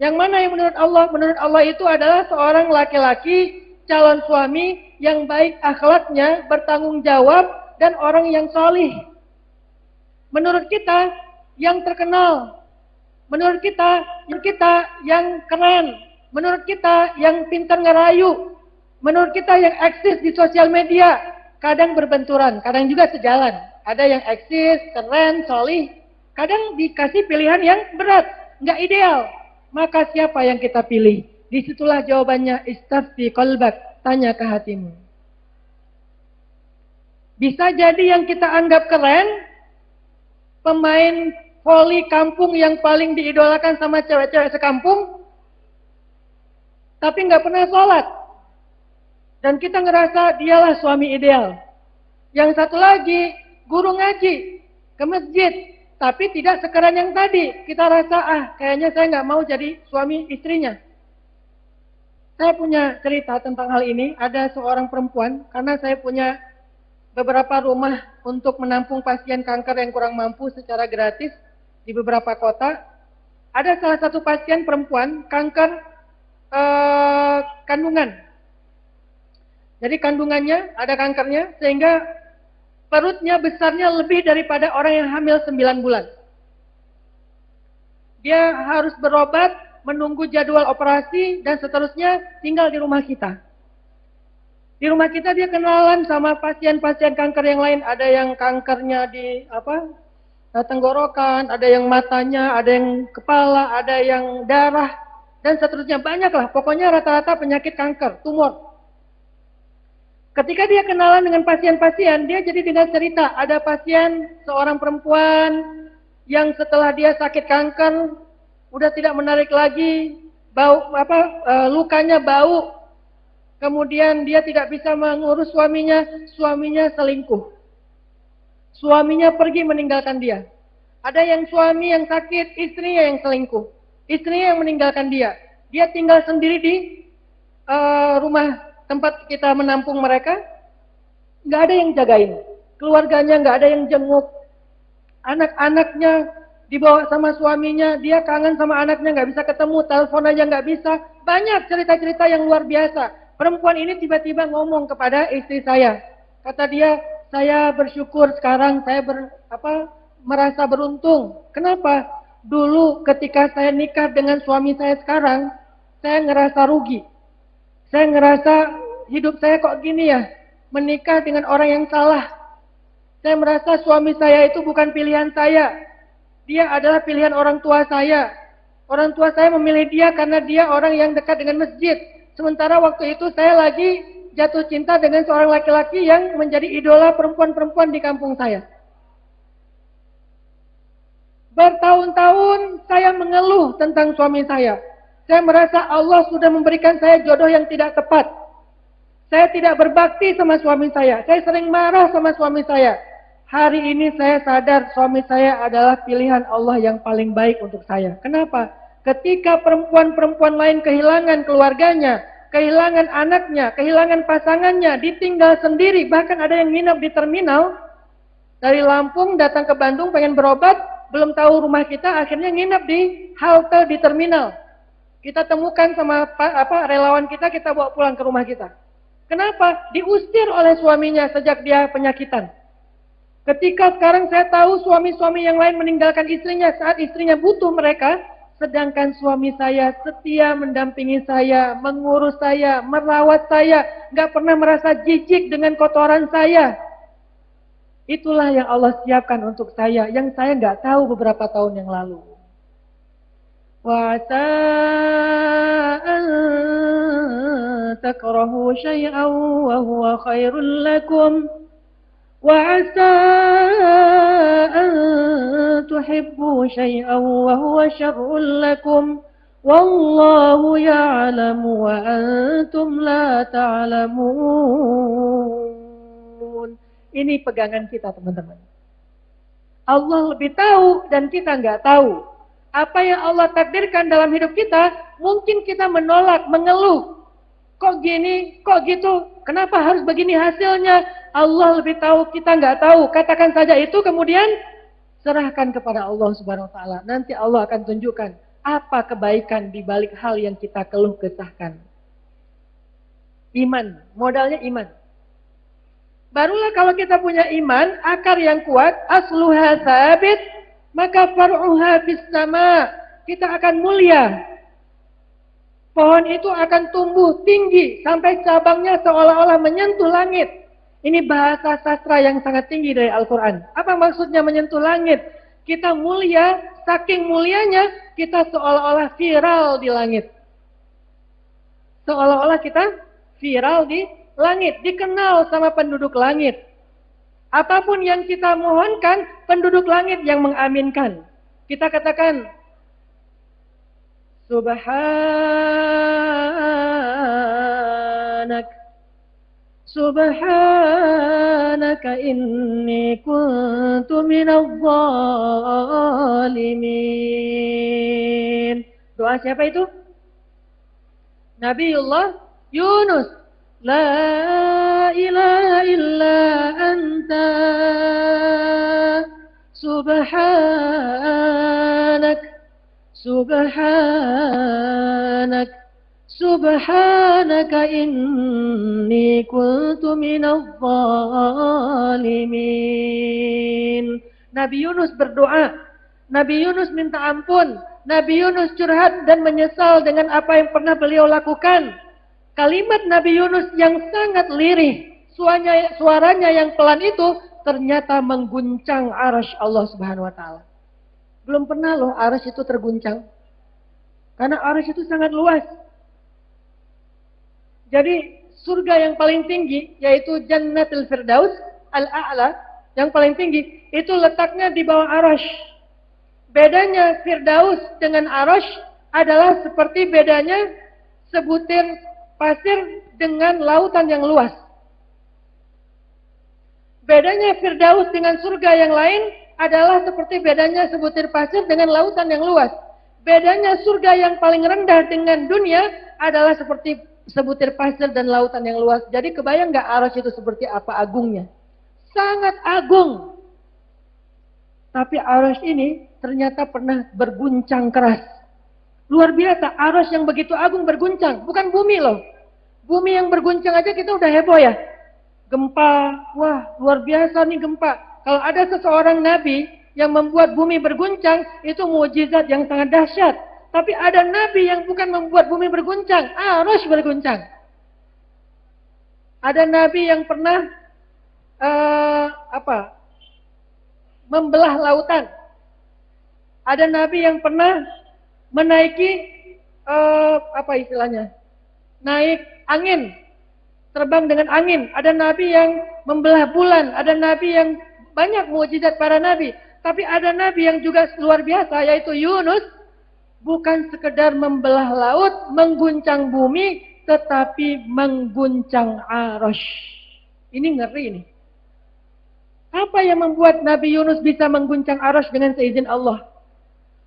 Yang mana yang menurut Allah? Menurut Allah itu adalah seorang laki-laki calon suami yang baik akhlaknya, bertanggung jawab, dan orang yang solih. Menurut kita yang terkenal, menurut kita yang kita yang keren, menurut kita yang pintar ngerayu, menurut kita yang eksis di sosial media, kadang berbenturan, kadang juga sejalan. Ada yang eksis, keren, solih, kadang dikasih pilihan yang berat, nggak ideal. Maka siapa yang kita pilih? Di situlah jawabannya istafti kolbak, tanya ke hatimu. Bisa jadi yang kita anggap keren, pemain voli kampung yang paling diidolakan sama cewek-cewek sekampung, tapi nggak pernah sholat. Dan kita ngerasa dialah suami ideal. Yang satu lagi, guru ngaji ke masjid. Tapi tidak sekarang yang tadi. Kita rasa, ah kayaknya saya nggak mau jadi suami istrinya. Saya punya cerita tentang hal ini. Ada seorang perempuan, karena saya punya beberapa rumah untuk menampung pasien kanker yang kurang mampu secara gratis di beberapa kota. Ada salah satu pasien perempuan kanker eh, kandungan. Jadi kandungannya ada kankernya sehingga perutnya besarnya lebih daripada orang yang hamil 9 bulan. Dia harus berobat, menunggu jadwal operasi dan seterusnya tinggal di rumah kita. Di rumah kita dia kenalan sama pasien-pasien kanker yang lain. Ada yang kankernya di apa tenggorokan, ada yang matanya, ada yang kepala, ada yang darah, dan seterusnya banyak lah. Pokoknya rata-rata penyakit kanker, tumor. Ketika dia kenalan dengan pasien-pasien, dia jadi tidak cerita. Ada pasien, seorang perempuan yang setelah dia sakit kanker, udah tidak menarik lagi, bau apa e, lukanya bau. Kemudian dia tidak bisa mengurus suaminya, suaminya selingkuh. Suaminya pergi meninggalkan dia. Ada yang suami yang sakit, istrinya yang selingkuh. Istrinya yang meninggalkan dia. Dia tinggal sendiri di uh, rumah tempat kita menampung mereka, nggak ada yang jagain. Keluarganya nggak ada yang jenguk. Anak-anaknya dibawa sama suaminya, dia kangen sama anaknya, nggak bisa ketemu, telepon aja nggak bisa. Banyak cerita-cerita yang luar biasa. Perempuan ini tiba-tiba ngomong kepada istri saya. Kata dia, saya bersyukur sekarang saya ber, apa, merasa beruntung. Kenapa? Dulu ketika saya nikah dengan suami saya sekarang, saya ngerasa rugi. Saya ngerasa hidup saya kok gini ya, menikah dengan orang yang salah. Saya merasa suami saya itu bukan pilihan saya. Dia adalah pilihan orang tua saya. Orang tua saya memilih dia karena dia orang yang dekat dengan masjid. Sementara waktu itu saya lagi jatuh cinta dengan seorang laki-laki yang menjadi idola perempuan-perempuan di kampung saya. Bertahun-tahun saya mengeluh tentang suami saya. Saya merasa Allah sudah memberikan saya jodoh yang tidak tepat. Saya tidak berbakti sama suami saya. Saya sering marah sama suami saya. Hari ini saya sadar suami saya adalah pilihan Allah yang paling baik untuk saya. Kenapa? Ketika perempuan-perempuan lain kehilangan keluarganya, kehilangan anaknya, kehilangan pasangannya, ditinggal sendiri, bahkan ada yang nginap di terminal, dari Lampung datang ke Bandung pengen berobat, belum tahu rumah kita, akhirnya nginap di halte di terminal. Kita temukan sama apa relawan kita, kita bawa pulang ke rumah kita. Kenapa? Diusir oleh suaminya sejak dia penyakitan. Ketika sekarang saya tahu suami-suami yang lain meninggalkan istrinya saat istrinya butuh mereka, sedangkan suami saya setia mendampingi saya, mengurus saya, merawat saya, nggak pernah merasa jijik dengan kotoran saya. Itulah yang Allah siapkan untuk saya, yang saya nggak tahu beberapa tahun yang lalu. وعسى أن تكرهوا شيئا وهو خير لكم وعسى أن تحبوا شيئا وهو شر لكم والله يعلم وأنتم لا تعلمون Ini pegangan kita teman-teman. Allah lebih tahu dan kita nggak tahu apa yang Allah takdirkan dalam hidup kita, mungkin kita menolak, mengeluh. Kok gini, kok gitu, kenapa harus begini hasilnya? Allah lebih tahu, kita nggak tahu. Katakan saja itu, kemudian serahkan kepada Allah Subhanahu Wa Taala. Nanti Allah akan tunjukkan apa kebaikan di balik hal yang kita keluh kesahkan. Iman, modalnya iman. Barulah kalau kita punya iman, akar yang kuat, asluha sabit, maka far'uha bis sama kita akan mulia. Pohon itu akan tumbuh tinggi sampai cabangnya seolah-olah menyentuh langit. Ini bahasa sastra yang sangat tinggi dari Al-Quran. Apa maksudnya menyentuh langit? Kita mulia, saking mulianya kita seolah-olah viral di langit. Seolah-olah kita viral di langit, dikenal sama penduduk langit. Apa pun yang kita mohonkan, penduduk langit yang mengaminkan. Kita katakan, Subhanak, Subhanaka inni kuntu minal zalimin. Doa siapa itu? Nabiullah Yunus La ilaha illa anta subhanak subhanak Subhanaka inni kuntu minal zalimin. Nabi Yunus berdoa. Nabi Yunus minta ampun. Nabi Yunus curhat dan menyesal dengan apa yang pernah beliau lakukan. Kalimat Nabi Yunus yang sangat lirih. Suaranya, suaranya yang pelan itu ternyata mengguncang arash Allah subhanahu wa ta'ala. Belum pernah loh arash itu terguncang. Karena arash itu sangat luas. Jadi surga yang paling tinggi yaitu Jannatul Firdaus Al-A'la yang paling tinggi itu letaknya di bawah arash. Bedanya Firdaus dengan arash adalah seperti bedanya sebutir pasir dengan lautan yang luas. Bedanya Firdaus dengan surga yang lain adalah seperti bedanya sebutir pasir dengan lautan yang luas. Bedanya surga yang paling rendah dengan dunia adalah seperti sebutir pasir dan lautan yang luas. Jadi kebayang nggak arus itu seperti apa agungnya? Sangat agung. Tapi arus ini ternyata pernah berguncang keras. Luar biasa, arus yang begitu agung berguncang. Bukan bumi loh. Bumi yang berguncang aja kita udah heboh ya. Gempa, wah luar biasa nih gempa. Kalau ada seseorang nabi yang membuat bumi berguncang, itu mujizat yang sangat dahsyat. Tapi ada nabi yang bukan membuat bumi berguncang, arus berguncang. Ada nabi yang pernah uh, apa? membelah lautan. Ada nabi yang pernah menaiki uh, apa istilahnya? Naik angin, terbang dengan angin. Ada nabi yang membelah bulan, ada nabi yang banyak mujizat para nabi. Tapi ada nabi yang juga luar biasa yaitu Yunus bukan sekedar membelah laut, mengguncang bumi, tetapi mengguncang arus. Ini ngeri ini. Apa yang membuat Nabi Yunus bisa mengguncang arus dengan seizin Allah?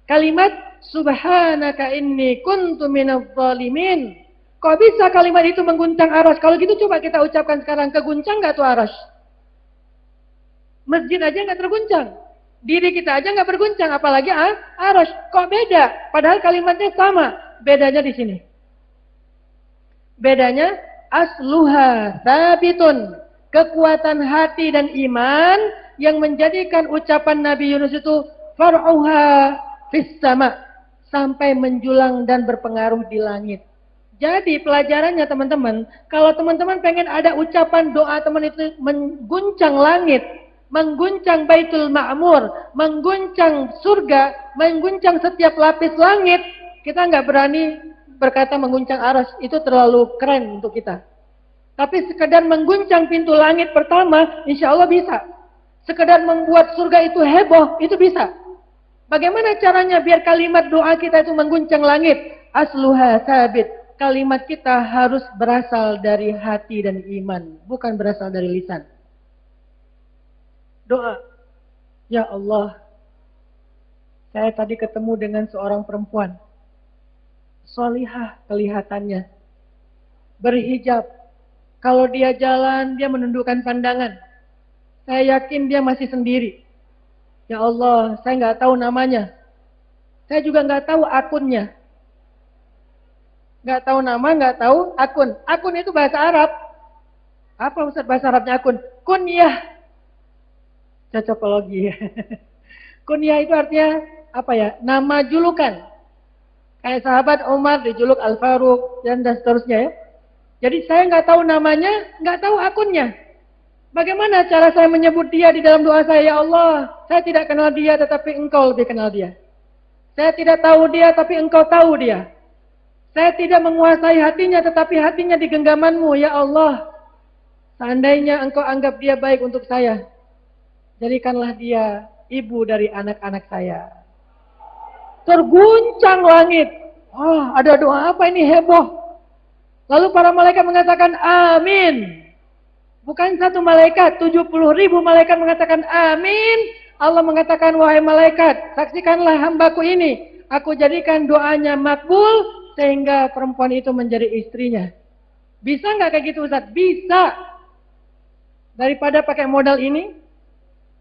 Kalimat Subhanaka inni kuntu minadh zalimin. Kok bisa kalimat itu mengguncang arus? Kalau gitu coba kita ucapkan sekarang, keguncang gak tuh arus? Masjid aja gak terguncang. Diri kita aja nggak berguncang, apalagi ah, arus. Kok beda? Padahal kalimatnya sama. Bedanya di sini. Bedanya asluha sabitun. Kekuatan hati dan iman yang menjadikan ucapan Nabi Yunus itu far'uha fis sama sampai menjulang dan berpengaruh di langit. Jadi pelajarannya teman-teman, kalau teman-teman pengen ada ucapan doa teman itu mengguncang langit, mengguncang Baitul Ma'mur, mengguncang surga, mengguncang setiap lapis langit, kita nggak berani berkata mengguncang aras, itu terlalu keren untuk kita. Tapi sekedar mengguncang pintu langit pertama, insya Allah bisa. Sekedar membuat surga itu heboh, itu bisa. Bagaimana caranya biar kalimat doa kita itu mengguncang langit? Asluha sabit. Kalimat kita harus berasal dari hati dan iman, bukan berasal dari lisan doa. Ya Allah, saya tadi ketemu dengan seorang perempuan. Solihah kelihatannya. Berhijab. Kalau dia jalan, dia menundukkan pandangan. Saya yakin dia masih sendiri. Ya Allah, saya nggak tahu namanya. Saya juga nggak tahu akunnya. Nggak tahu nama, nggak tahu akun. Akun itu bahasa Arab. Apa Ustaz bahasa Arabnya akun? Kunyah cocokologi. <laughs> Kunyah itu artinya apa ya? Nama julukan. Kayak sahabat Umar dijuluk Al Faruq dan dan seterusnya ya. Jadi saya nggak tahu namanya, nggak tahu akunnya. Bagaimana cara saya menyebut dia di dalam doa saya? Ya Allah, saya tidak kenal dia tetapi engkau lebih kenal dia. Saya tidak tahu dia tapi engkau tahu dia. Saya tidak menguasai hatinya tetapi hatinya di genggamanmu. Ya Allah, seandainya engkau anggap dia baik untuk saya, Jadikanlah dia ibu dari anak-anak saya. Terguncang langit. Oh, ada doa apa ini heboh? Lalu para malaikat mengatakan amin. Bukan satu malaikat, 70 ribu malaikat mengatakan amin. Allah mengatakan, wahai malaikat, saksikanlah hambaku ini. Aku jadikan doanya makbul, sehingga perempuan itu menjadi istrinya. Bisa nggak kayak gitu Ustaz? Bisa. Daripada pakai modal ini,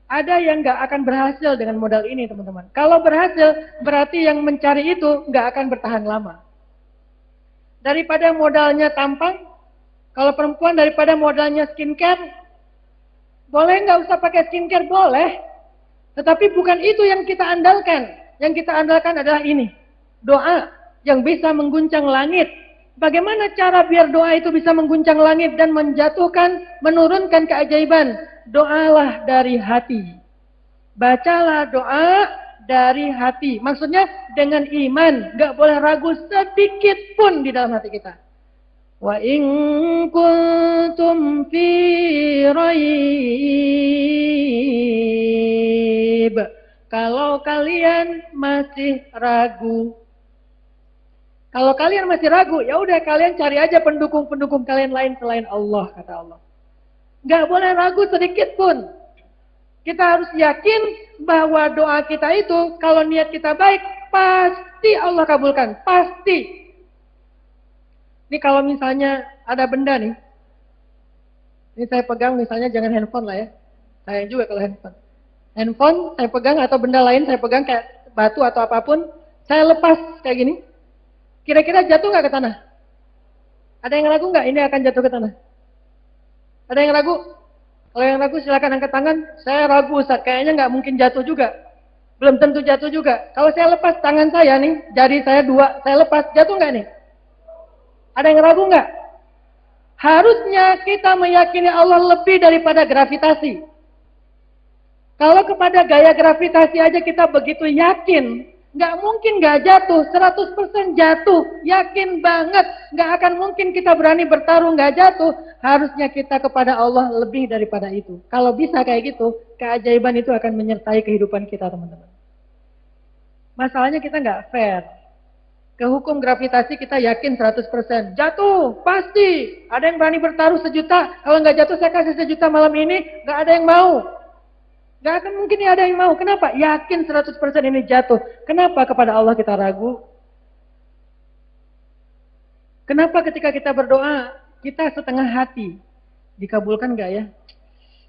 ada yang nggak akan berhasil dengan modal ini teman-teman. Kalau berhasil, berarti yang mencari itu nggak akan bertahan lama. Daripada modalnya tampang, kalau perempuan daripada modalnya skincare, boleh nggak usah pakai skincare? Boleh. Tetapi bukan itu yang kita andalkan. Yang kita andalkan adalah ini. Doa yang bisa mengguncang langit. Bagaimana cara biar doa itu bisa mengguncang langit dan menjatuhkan, menurunkan keajaiban? Doalah dari hati. Bacalah doa dari hati. Maksudnya dengan iman. Gak boleh ragu sedikit pun di dalam hati kita. In kuntum fi raib. Kalau kalian masih ragu. Kalau kalian masih ragu, ya udah kalian cari aja pendukung-pendukung kalian lain selain Allah, kata Allah. Gak boleh ragu sedikit pun. Kita harus yakin bahwa doa kita itu, kalau niat kita baik, pasti Allah kabulkan. Pasti. Ini kalau misalnya ada benda nih, ini saya pegang misalnya jangan handphone lah ya. Sayang juga kalau handphone. Handphone saya pegang atau benda lain saya pegang kayak batu atau apa pun, saya lepas kayak gini. Kira-kira jatuh nggak ke tanah? Ada yang ragu nggak ini akan jatuh ke tanah? Ada yang ragu? Kalau yang ragu silakan angkat tangan. Saya ragu Ustaz, kayaknya nggak mungkin jatuh juga. Belum tentu jatuh juga. Kalau saya lepas tangan saya nih, jari saya dua, saya lepas, jatuh nggak nih? Ada yang ragu nggak? Harusnya kita meyakini Allah lebih daripada gravitasi. Kalau kepada gaya gravitasi aja kita begitu yakin, nggak mungkin nggak jatuh, 100% jatuh, yakin banget, nggak akan mungkin kita berani bertarung nggak jatuh. Harusnya kita kepada Allah lebih daripada itu. Kalau bisa kayak gitu, keajaiban itu akan menyertai kehidupan kita teman-teman. Masalahnya kita nggak fair. Ke hukum gravitasi kita yakin 100%. Jatuh, pasti. Ada yang berani bertaruh sejuta. Kalau nggak jatuh saya kasih sejuta malam ini, nggak ada yang mau. Nggak akan mungkin ada yang mau. Kenapa? Yakin 100% ini jatuh. Kenapa kepada Allah kita ragu? Kenapa ketika kita berdoa, kita setengah hati? Dikabulkan nggak ya?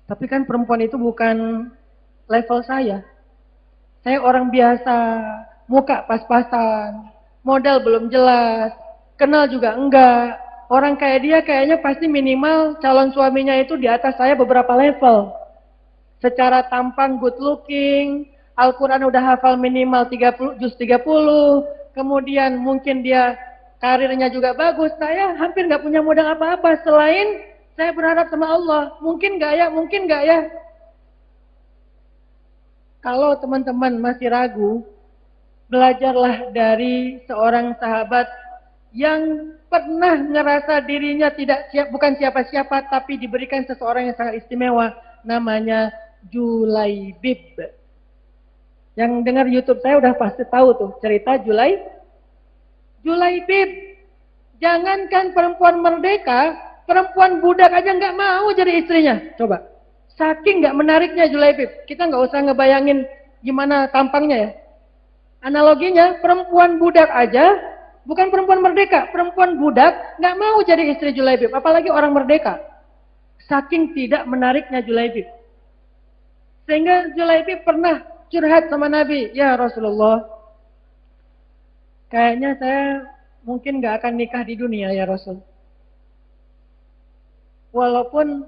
Tapi kan perempuan itu bukan level saya. Saya orang biasa, muka pas-pasan, modal belum jelas, kenal juga enggak. Orang kayak dia kayaknya pasti minimal calon suaminya itu di atas saya beberapa level. Secara tampang good looking, Al-Quran udah hafal minimal 30, juz 30, kemudian mungkin dia karirnya juga bagus. Saya hampir nggak punya modal apa-apa selain saya berharap sama Allah. Mungkin nggak ya, mungkin nggak ya. Kalau teman-teman masih ragu, belajarlah dari seorang sahabat yang pernah ngerasa dirinya tidak siap, bukan siapa-siapa, tapi diberikan seseorang yang sangat istimewa, namanya Julaibib. Yang dengar YouTube saya udah pasti tahu tuh cerita Julai. Julaibib. Jangankan perempuan merdeka, perempuan budak aja nggak mau jadi istrinya. Coba. Saking nggak menariknya Julaibib. Kita nggak usah ngebayangin gimana tampangnya ya Analoginya, perempuan budak aja, bukan perempuan merdeka, perempuan budak nggak mau jadi istri Julaibib, apalagi orang merdeka. Saking tidak menariknya Julaibib. Sehingga Julaibib pernah curhat sama Nabi, ya Rasulullah, kayaknya saya mungkin nggak akan nikah di dunia ya Rasul. Walaupun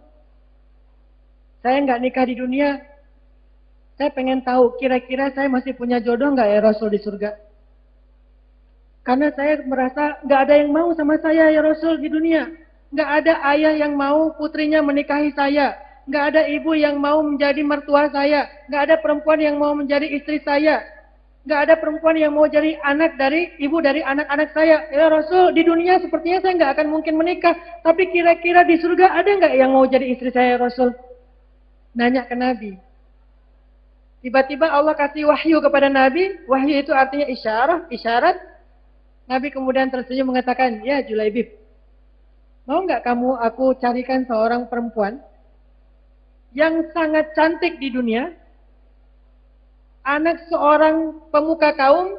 saya nggak nikah di dunia, saya pengen tahu kira-kira saya masih punya jodoh nggak ya Rasul di surga? Karena saya merasa nggak ada yang mau sama saya ya Rasul di dunia. Nggak ada ayah yang mau putrinya menikahi saya. Nggak ada ibu yang mau menjadi mertua saya. Nggak ada perempuan yang mau menjadi istri saya. Nggak ada perempuan yang mau jadi anak dari ibu dari anak-anak saya. Ya Rasul, di dunia sepertinya saya nggak akan mungkin menikah. Tapi kira-kira di surga ada nggak yang mau jadi istri saya ya Rasul? Nanya ke Nabi. Tiba-tiba Allah kasih wahyu kepada Nabi. Wahyu itu artinya isyarat, isyarat. Nabi kemudian tersenyum mengatakan, ya Julaibib, mau nggak kamu aku carikan seorang perempuan yang sangat cantik di dunia, anak seorang pemuka kaum,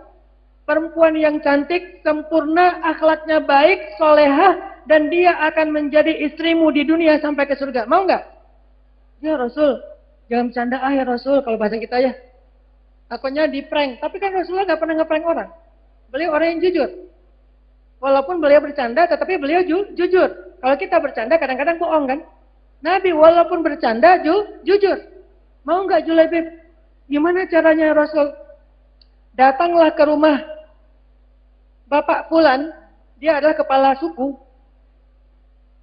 perempuan yang cantik, sempurna, akhlaknya baik, solehah, dan dia akan menjadi istrimu di dunia sampai ke surga. Mau nggak? Ya Rasul, jangan bercanda ah ya Rasul kalau bahasa kita ya. Takutnya di prank. Tapi kan Rasulullah nggak pernah ngeprank orang. Beliau orang yang jujur. Walaupun beliau bercanda, tetapi beliau ju jujur. Kalau kita bercanda, kadang-kadang bohong kan? Nabi walaupun bercanda, ju jujur. Mau nggak Julaibib? Gimana caranya Rasul? Datanglah ke rumah Bapak Fulan, dia adalah kepala suku.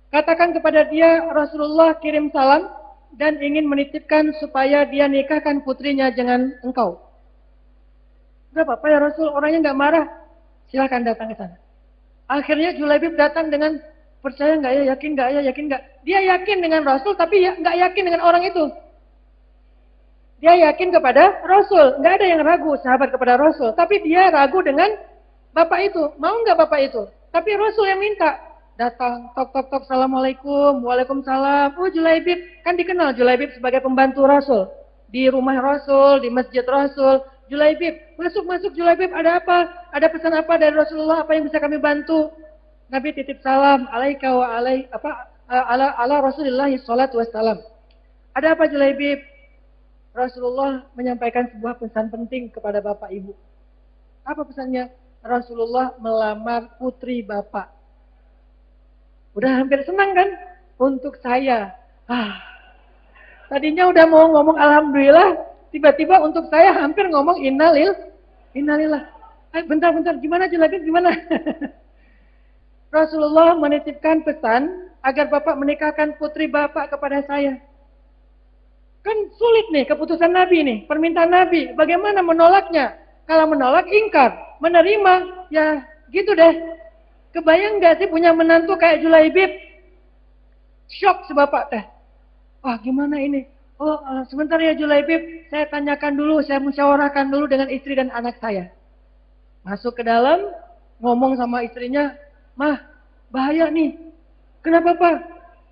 Katakan kepada dia, Rasulullah kirim salam dan ingin menitipkan supaya dia nikahkan putrinya dengan engkau. Gak apa-apa ya Rasul, orangnya nggak marah. Silahkan datang ke sana. Akhirnya Julaibib datang dengan percaya nggak ya, yakin nggak ya, yakin nggak. Dia yakin dengan Rasul, tapi ya nggak yakin dengan orang itu. Dia yakin kepada Rasul, nggak ada yang ragu sahabat kepada Rasul, tapi dia ragu dengan bapak itu. Mau nggak bapak itu? Tapi Rasul yang minta datang, tok tok tok, assalamualaikum, waalaikumsalam. Oh Julaibib, kan dikenal Julaibib sebagai pembantu Rasul di rumah Rasul, di masjid Rasul. Julaibib, masuk masuk Julaibib, ada apa? Ada pesan apa dari Rasulullah? Apa yang bisa kami bantu? Nabi titip salam, alaika wa alai apa ala ala Rasulullah sallallahu wassalam. Ada apa Julaibib? Rasulullah menyampaikan sebuah pesan penting kepada bapak ibu. Apa pesannya? Rasulullah melamar putri bapak. Udah hampir senang kan? Untuk saya. Ah, tadinya udah mau ngomong alhamdulillah, Tiba-tiba untuk saya hampir ngomong innalil, innalillah. Eh, bentar, bentar, gimana jelasin gimana? <laughs> Rasulullah menitipkan pesan agar Bapak menikahkan putri Bapak kepada saya. Kan sulit nih keputusan Nabi nih, permintaan Nabi. Bagaimana menolaknya? Kalau menolak, ingkar. Menerima, ya gitu deh. Kebayang gak sih punya menantu kayak Julaibib? Shock sebapak teh. Wah gimana ini? Oh, uh, sebentar ya Julaibib, saya tanyakan dulu, saya musyawarahkan dulu dengan istri dan anak saya. Masuk ke dalam, ngomong sama istrinya, Mah, bahaya nih. Kenapa Pak?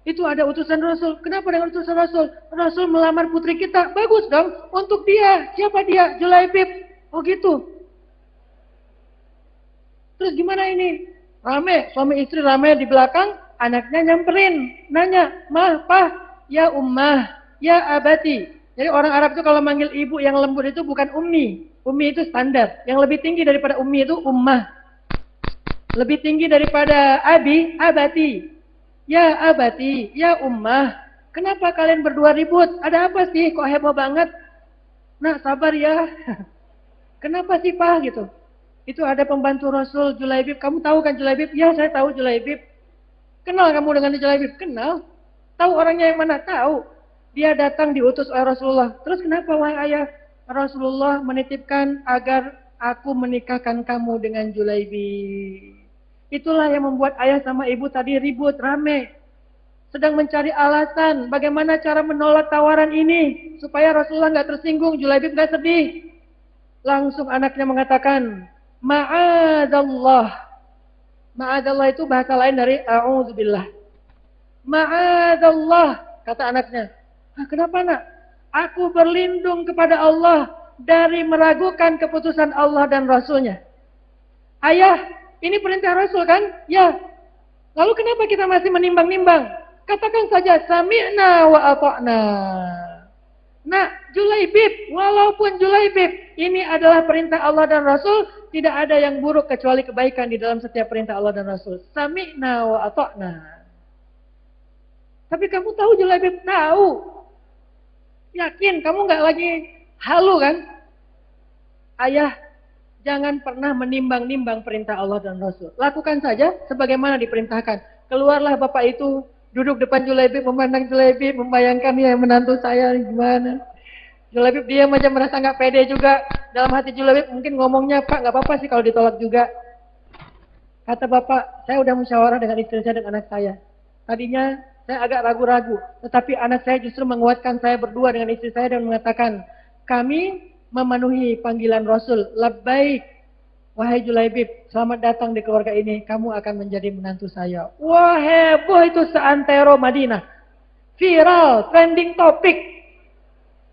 Itu ada utusan Rasul. Kenapa dengan utusan Rasul? Rasul melamar putri kita. Bagus dong. Untuk dia. Siapa dia? Julaibib. Oh gitu. Terus gimana ini? Rame. Suami istri rame di belakang. Anaknya nyamperin. Nanya. Mah, Pak. Ya ummah ya abati. Jadi orang Arab itu kalau manggil ibu yang lembut itu bukan ummi. Ummi itu standar. Yang lebih tinggi daripada ummi itu ummah. Lebih tinggi daripada abi, abati. Ya abati, ya ummah. Kenapa kalian berdua ribut? Ada apa sih? Kok heboh banget? Nah, sabar ya. <laughs> Kenapa sih, Pak? Gitu. Itu ada pembantu Rasul Julaibib. Kamu tahu kan Julaibib? Ya, saya tahu Julaibib. Kenal kamu dengan Julaibib? Kenal. Tahu orangnya yang mana? Tahu. Dia datang diutus oleh Rasulullah. Terus kenapa wahai ayah? Rasulullah menitipkan agar aku menikahkan kamu dengan Julaibi. Itulah yang membuat ayah sama ibu tadi ribut, rame. Sedang mencari alasan bagaimana cara menolak tawaran ini. Supaya Rasulullah nggak tersinggung, Julaibi nggak sedih. Langsung anaknya mengatakan, Ma'adallah. Ma'adallah itu bahasa lain dari A'udzubillah. Ma'adallah, kata anaknya. Nah, kenapa nak? Aku berlindung kepada Allah dari meragukan keputusan Allah dan Rasulnya. Ayah, ini perintah Rasul kan? Ya. Lalu kenapa kita masih menimbang-nimbang? Katakan saja, sami'na wa ata'na. Nah, Julaibib, walaupun Julaibib, ini adalah perintah Allah dan Rasul, tidak ada yang buruk kecuali kebaikan di dalam setiap perintah Allah dan Rasul. Sami'na wa ata'na. Tapi kamu tahu Julaibib? Tahu. Yakin kamu nggak lagi halu kan? Ayah, jangan pernah menimbang-nimbang perintah Allah dan Rasul. Lakukan saja sebagaimana diperintahkan. Keluarlah bapak itu duduk depan Julaibib, memandang Julaibib, membayangkan ya menantu saya gimana. Julaibib dia macam merasa nggak pede juga. Dalam hati Julaibib mungkin ngomongnya, Pak nggak apa-apa sih kalau ditolak juga. Kata bapak, saya udah musyawarah dengan istri saya dan anak saya. Tadinya saya agak ragu-ragu. Tetapi anak saya justru menguatkan saya berdua dengan istri saya dan mengatakan, kami memenuhi panggilan Rasul. Labbaik, wahai Julaibib, selamat datang di keluarga ini. Kamu akan menjadi menantu saya. Wah heboh itu seantero Madinah. viral, trending topik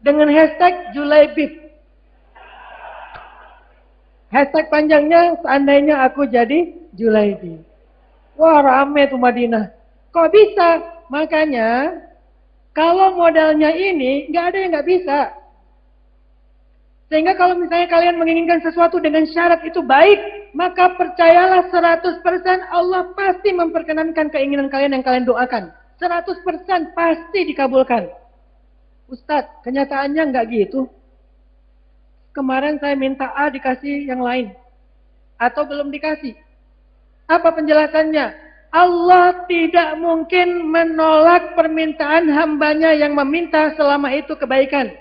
dengan hashtag Julaibib. Hashtag panjangnya seandainya aku jadi Julaibib. Wah rame tuh Madinah. Kok bisa? Makanya kalau modalnya ini nggak ada yang nggak bisa. Sehingga kalau misalnya kalian menginginkan sesuatu dengan syarat itu baik, maka percayalah 100% Allah pasti memperkenankan keinginan kalian yang kalian doakan. 100% pasti dikabulkan. Ustadz, kenyataannya nggak gitu. Kemarin saya minta A dikasih yang lain. Atau belum dikasih. Apa penjelasannya? Allah tidak mungkin menolak permintaan hambanya yang meminta selama itu kebaikan.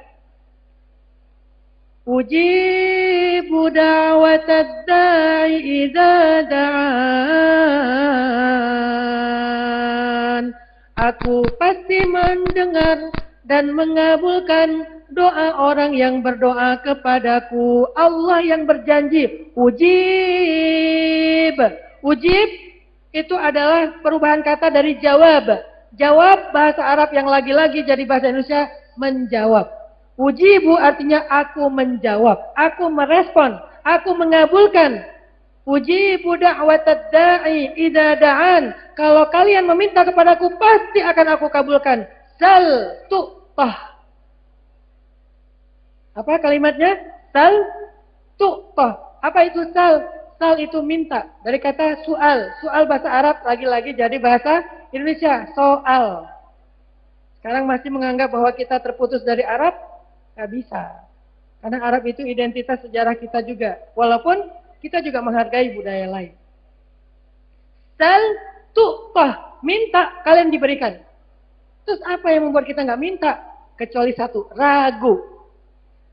Ujibu da'watad da'i da'an. Aku pasti mendengar dan mengabulkan doa orang yang berdoa kepadaku. Allah yang berjanji, ujib. Ujib itu adalah perubahan kata dari jawab. Jawab bahasa Arab yang lagi-lagi jadi bahasa Indonesia menjawab. Ujibu artinya aku menjawab, aku merespon, aku mengabulkan. Ujibu da'watad da'i idza da'an. Kalau kalian meminta kepadaku pasti akan aku kabulkan. Sal tu'tah. Apa kalimatnya? Sal tu'tah. Apa itu sal? Sal itu minta. Dari kata soal. Soal bahasa Arab lagi-lagi jadi bahasa Indonesia. Soal. Sekarang masih menganggap bahwa kita terputus dari Arab, Gak bisa. Karena Arab itu identitas sejarah kita juga. Walaupun kita juga menghargai budaya lain. Sal tu'tah. Minta, kalian diberikan. Terus apa yang membuat kita nggak minta? Kecuali satu, ragu.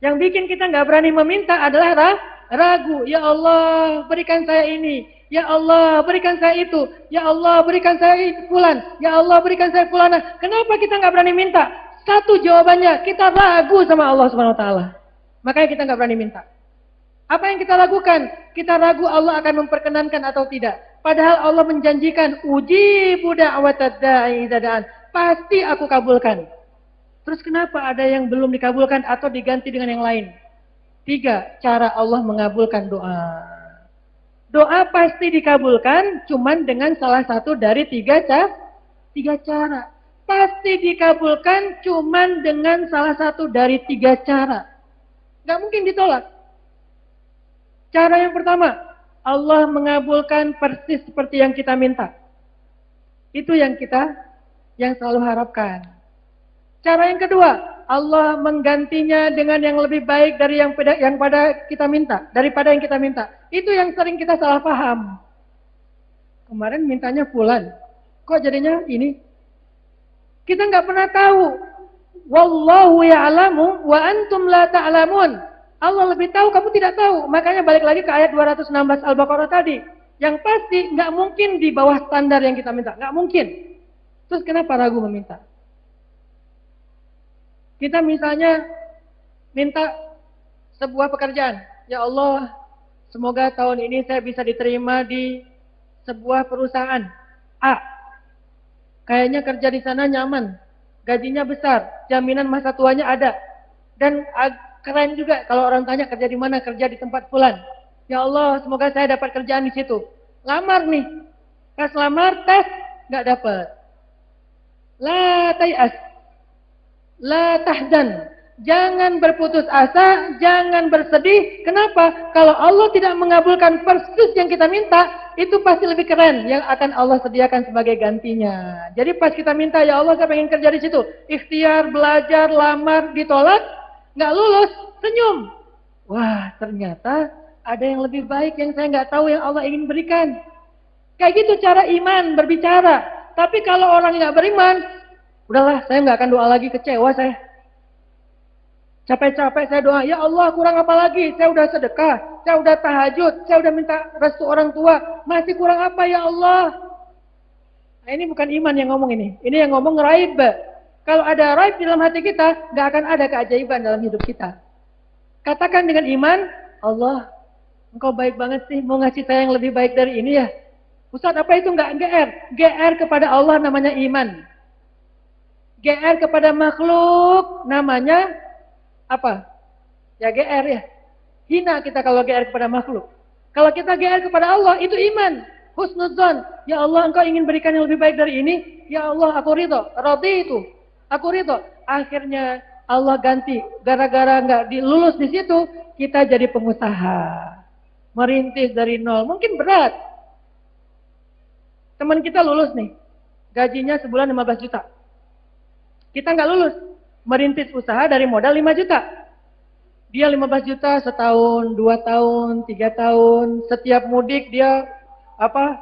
Yang bikin kita nggak berani meminta adalah ra ragu. Ya Allah, berikan saya ini. Ya Allah, berikan saya itu. Ya Allah, berikan saya pulan. Ya Allah, berikan saya pulana. Kenapa kita nggak berani minta? Satu jawabannya, kita ragu sama Allah Subhanahu wa taala. Makanya kita nggak berani minta. Apa yang kita lakukan? Kita ragu Allah akan memperkenankan atau tidak. Padahal Allah menjanjikan uji budak da'i dadaan. Pasti aku kabulkan. Terus kenapa ada yang belum dikabulkan atau diganti dengan yang lain? Tiga, cara Allah mengabulkan doa. Doa pasti dikabulkan cuman dengan salah satu dari tiga, cara. tiga cara pasti dikabulkan cuman dengan salah satu dari tiga cara. Gak mungkin ditolak. Cara yang pertama, Allah mengabulkan persis seperti yang kita minta. Itu yang kita yang selalu harapkan. Cara yang kedua, Allah menggantinya dengan yang lebih baik dari yang pada, yang pada kita minta, daripada yang kita minta. Itu yang sering kita salah paham. Kemarin mintanya bulan, kok jadinya ini? Kita nggak pernah tahu. Wallahu ya'lamu wa antum la ta'lamun. Allah lebih tahu, kamu tidak tahu. Makanya balik lagi ke ayat 216 Al-Baqarah tadi. Yang pasti nggak mungkin di bawah standar yang kita minta. Nggak mungkin. Terus kenapa ragu meminta? Kita misalnya minta sebuah pekerjaan. Ya Allah, semoga tahun ini saya bisa diterima di sebuah perusahaan A. Kayaknya kerja di sana nyaman, gajinya besar, jaminan masa tuanya ada. Dan keren juga kalau orang tanya kerja di mana, kerja di tempat pulan. Ya Allah, semoga saya dapat kerjaan di situ. Lamar nih. Pas lamar, tes, nggak dapat. La tayas. La tahzan. Jangan berputus asa, jangan bersedih. Kenapa? Kalau Allah tidak mengabulkan persis yang kita minta, itu pasti lebih keren yang akan Allah sediakan sebagai gantinya. Jadi pas kita minta, ya Allah saya pengen kerja di situ. Ikhtiar, belajar, lamar, ditolak, nggak lulus, senyum. Wah, ternyata ada yang lebih baik yang saya nggak tahu yang Allah ingin berikan. Kayak gitu cara iman berbicara. Tapi kalau orang nggak beriman, udahlah saya nggak akan doa lagi kecewa saya. Capek-capek saya doa, ya Allah kurang apa lagi? Saya udah sedekah, saya udah tahajud, saya udah minta restu orang tua. Masih kurang apa ya Allah? Nah, ini bukan iman yang ngomong ini. Ini yang ngomong raib. Kalau ada raib dalam hati kita, gak akan ada keajaiban dalam hidup kita. Katakan dengan iman, Allah, engkau baik banget sih, mau ngasih saya yang lebih baik dari ini ya. Ustaz, apa itu enggak GR? GR kepada Allah namanya iman. GR kepada makhluk namanya apa? Ya GR ya. Hina kita kalau GR kepada makhluk. Kalau kita GR kepada Allah itu iman. Husnudzon. Ya Allah engkau ingin berikan yang lebih baik dari ini. Ya Allah aku ridho. Roti itu. Aku ridho. Akhirnya Allah ganti. Gara-gara nggak dilulus di situ. Kita jadi pengusaha. Merintis dari nol. Mungkin berat. Teman kita lulus nih. Gajinya sebulan 15 juta. Kita nggak lulus. Merintis usaha dari modal 5 juta. Dia 15 juta setahun, dua tahun, tiga tahun. Setiap mudik dia apa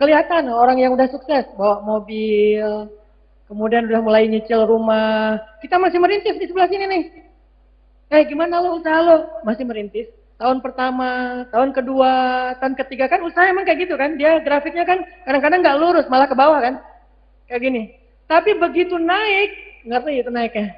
kelihatan orang yang udah sukses bawa mobil, kemudian udah mulai nyicil rumah. Kita masih merintis di sebelah sini nih. Eh gimana lo usaha lo? Masih merintis. Tahun pertama, tahun kedua, tahun ketiga kan usaha emang kayak gitu kan. Dia grafiknya kan kadang-kadang nggak lurus, malah ke bawah kan. Kayak gini. Tapi begitu naik, ngerti itu naiknya.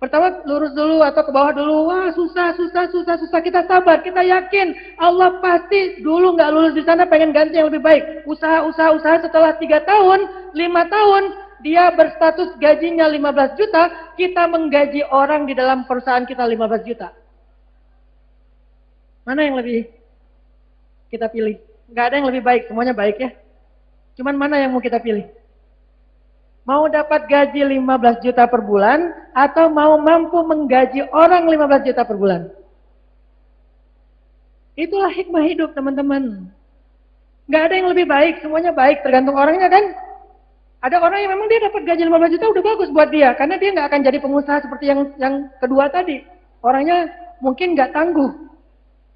Pertama lurus dulu atau ke bawah dulu. Wah susah, susah, susah, susah. Kita sabar, kita yakin Allah pasti dulu nggak lulus di sana pengen ganti yang lebih baik. Usaha, usaha, usaha setelah tiga tahun, lima tahun, dia berstatus gajinya 15 juta, kita menggaji orang di dalam perusahaan kita 15 juta. Mana yang lebih kita pilih? Nggak ada yang lebih baik, semuanya baik ya. Cuman mana yang mau kita pilih? Mau dapat gaji 15 juta per bulan atau mau mampu menggaji orang 15 juta per bulan? Itulah hikmah hidup teman-teman. Gak ada yang lebih baik, semuanya baik tergantung orangnya kan. Ada orang yang memang dia dapat gaji 15 juta udah bagus buat dia karena dia nggak akan jadi pengusaha seperti yang yang kedua tadi. Orangnya mungkin nggak tangguh.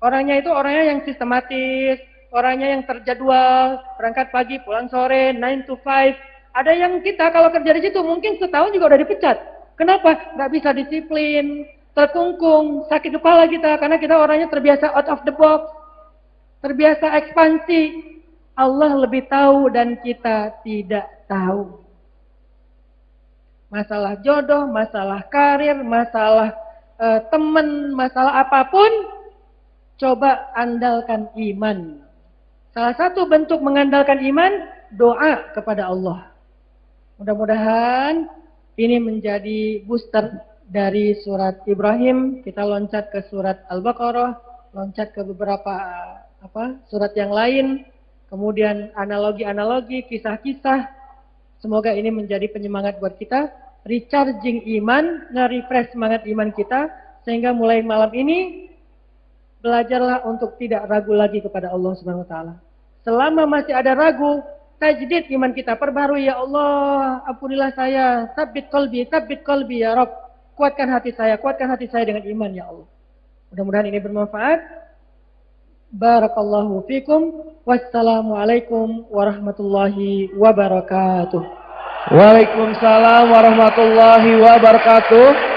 Orangnya itu orangnya yang sistematis, orangnya yang terjadwal, berangkat pagi, pulang sore, 9 to 5, ada yang kita kalau kerja di situ mungkin setahun juga udah dipecat. Kenapa? Gak bisa disiplin, terkungkung, sakit kepala kita karena kita orangnya terbiasa out of the box, terbiasa ekspansi. Allah lebih tahu dan kita tidak tahu. Masalah jodoh, masalah karir, masalah uh, teman, masalah apa pun, coba andalkan iman. Salah satu bentuk mengandalkan iman, doa kepada Allah. Mudah-mudahan ini menjadi booster dari surat Ibrahim. Kita loncat ke surat Al-Baqarah, loncat ke beberapa apa surat yang lain, kemudian analogi-analogi, kisah-kisah. Semoga ini menjadi penyemangat buat kita, recharging iman, nge-refresh semangat iman kita, sehingga mulai malam ini belajarlah untuk tidak ragu lagi kepada Allah Subhanahu wa taala. Selama masih ada ragu, tajdid iman kita perbarui ya Allah ampunilah saya. Sabit kolbi sabit kolbi ya Rob kuatkan hati saya kuatkan hati saya dengan iman ya Allah. Mudah-mudahan ini bermanfaat. Barakallahu fikum. Wassalamualaikum warahmatullahi wabarakatuh. Waalaikumsalam warahmatullahi wabarakatuh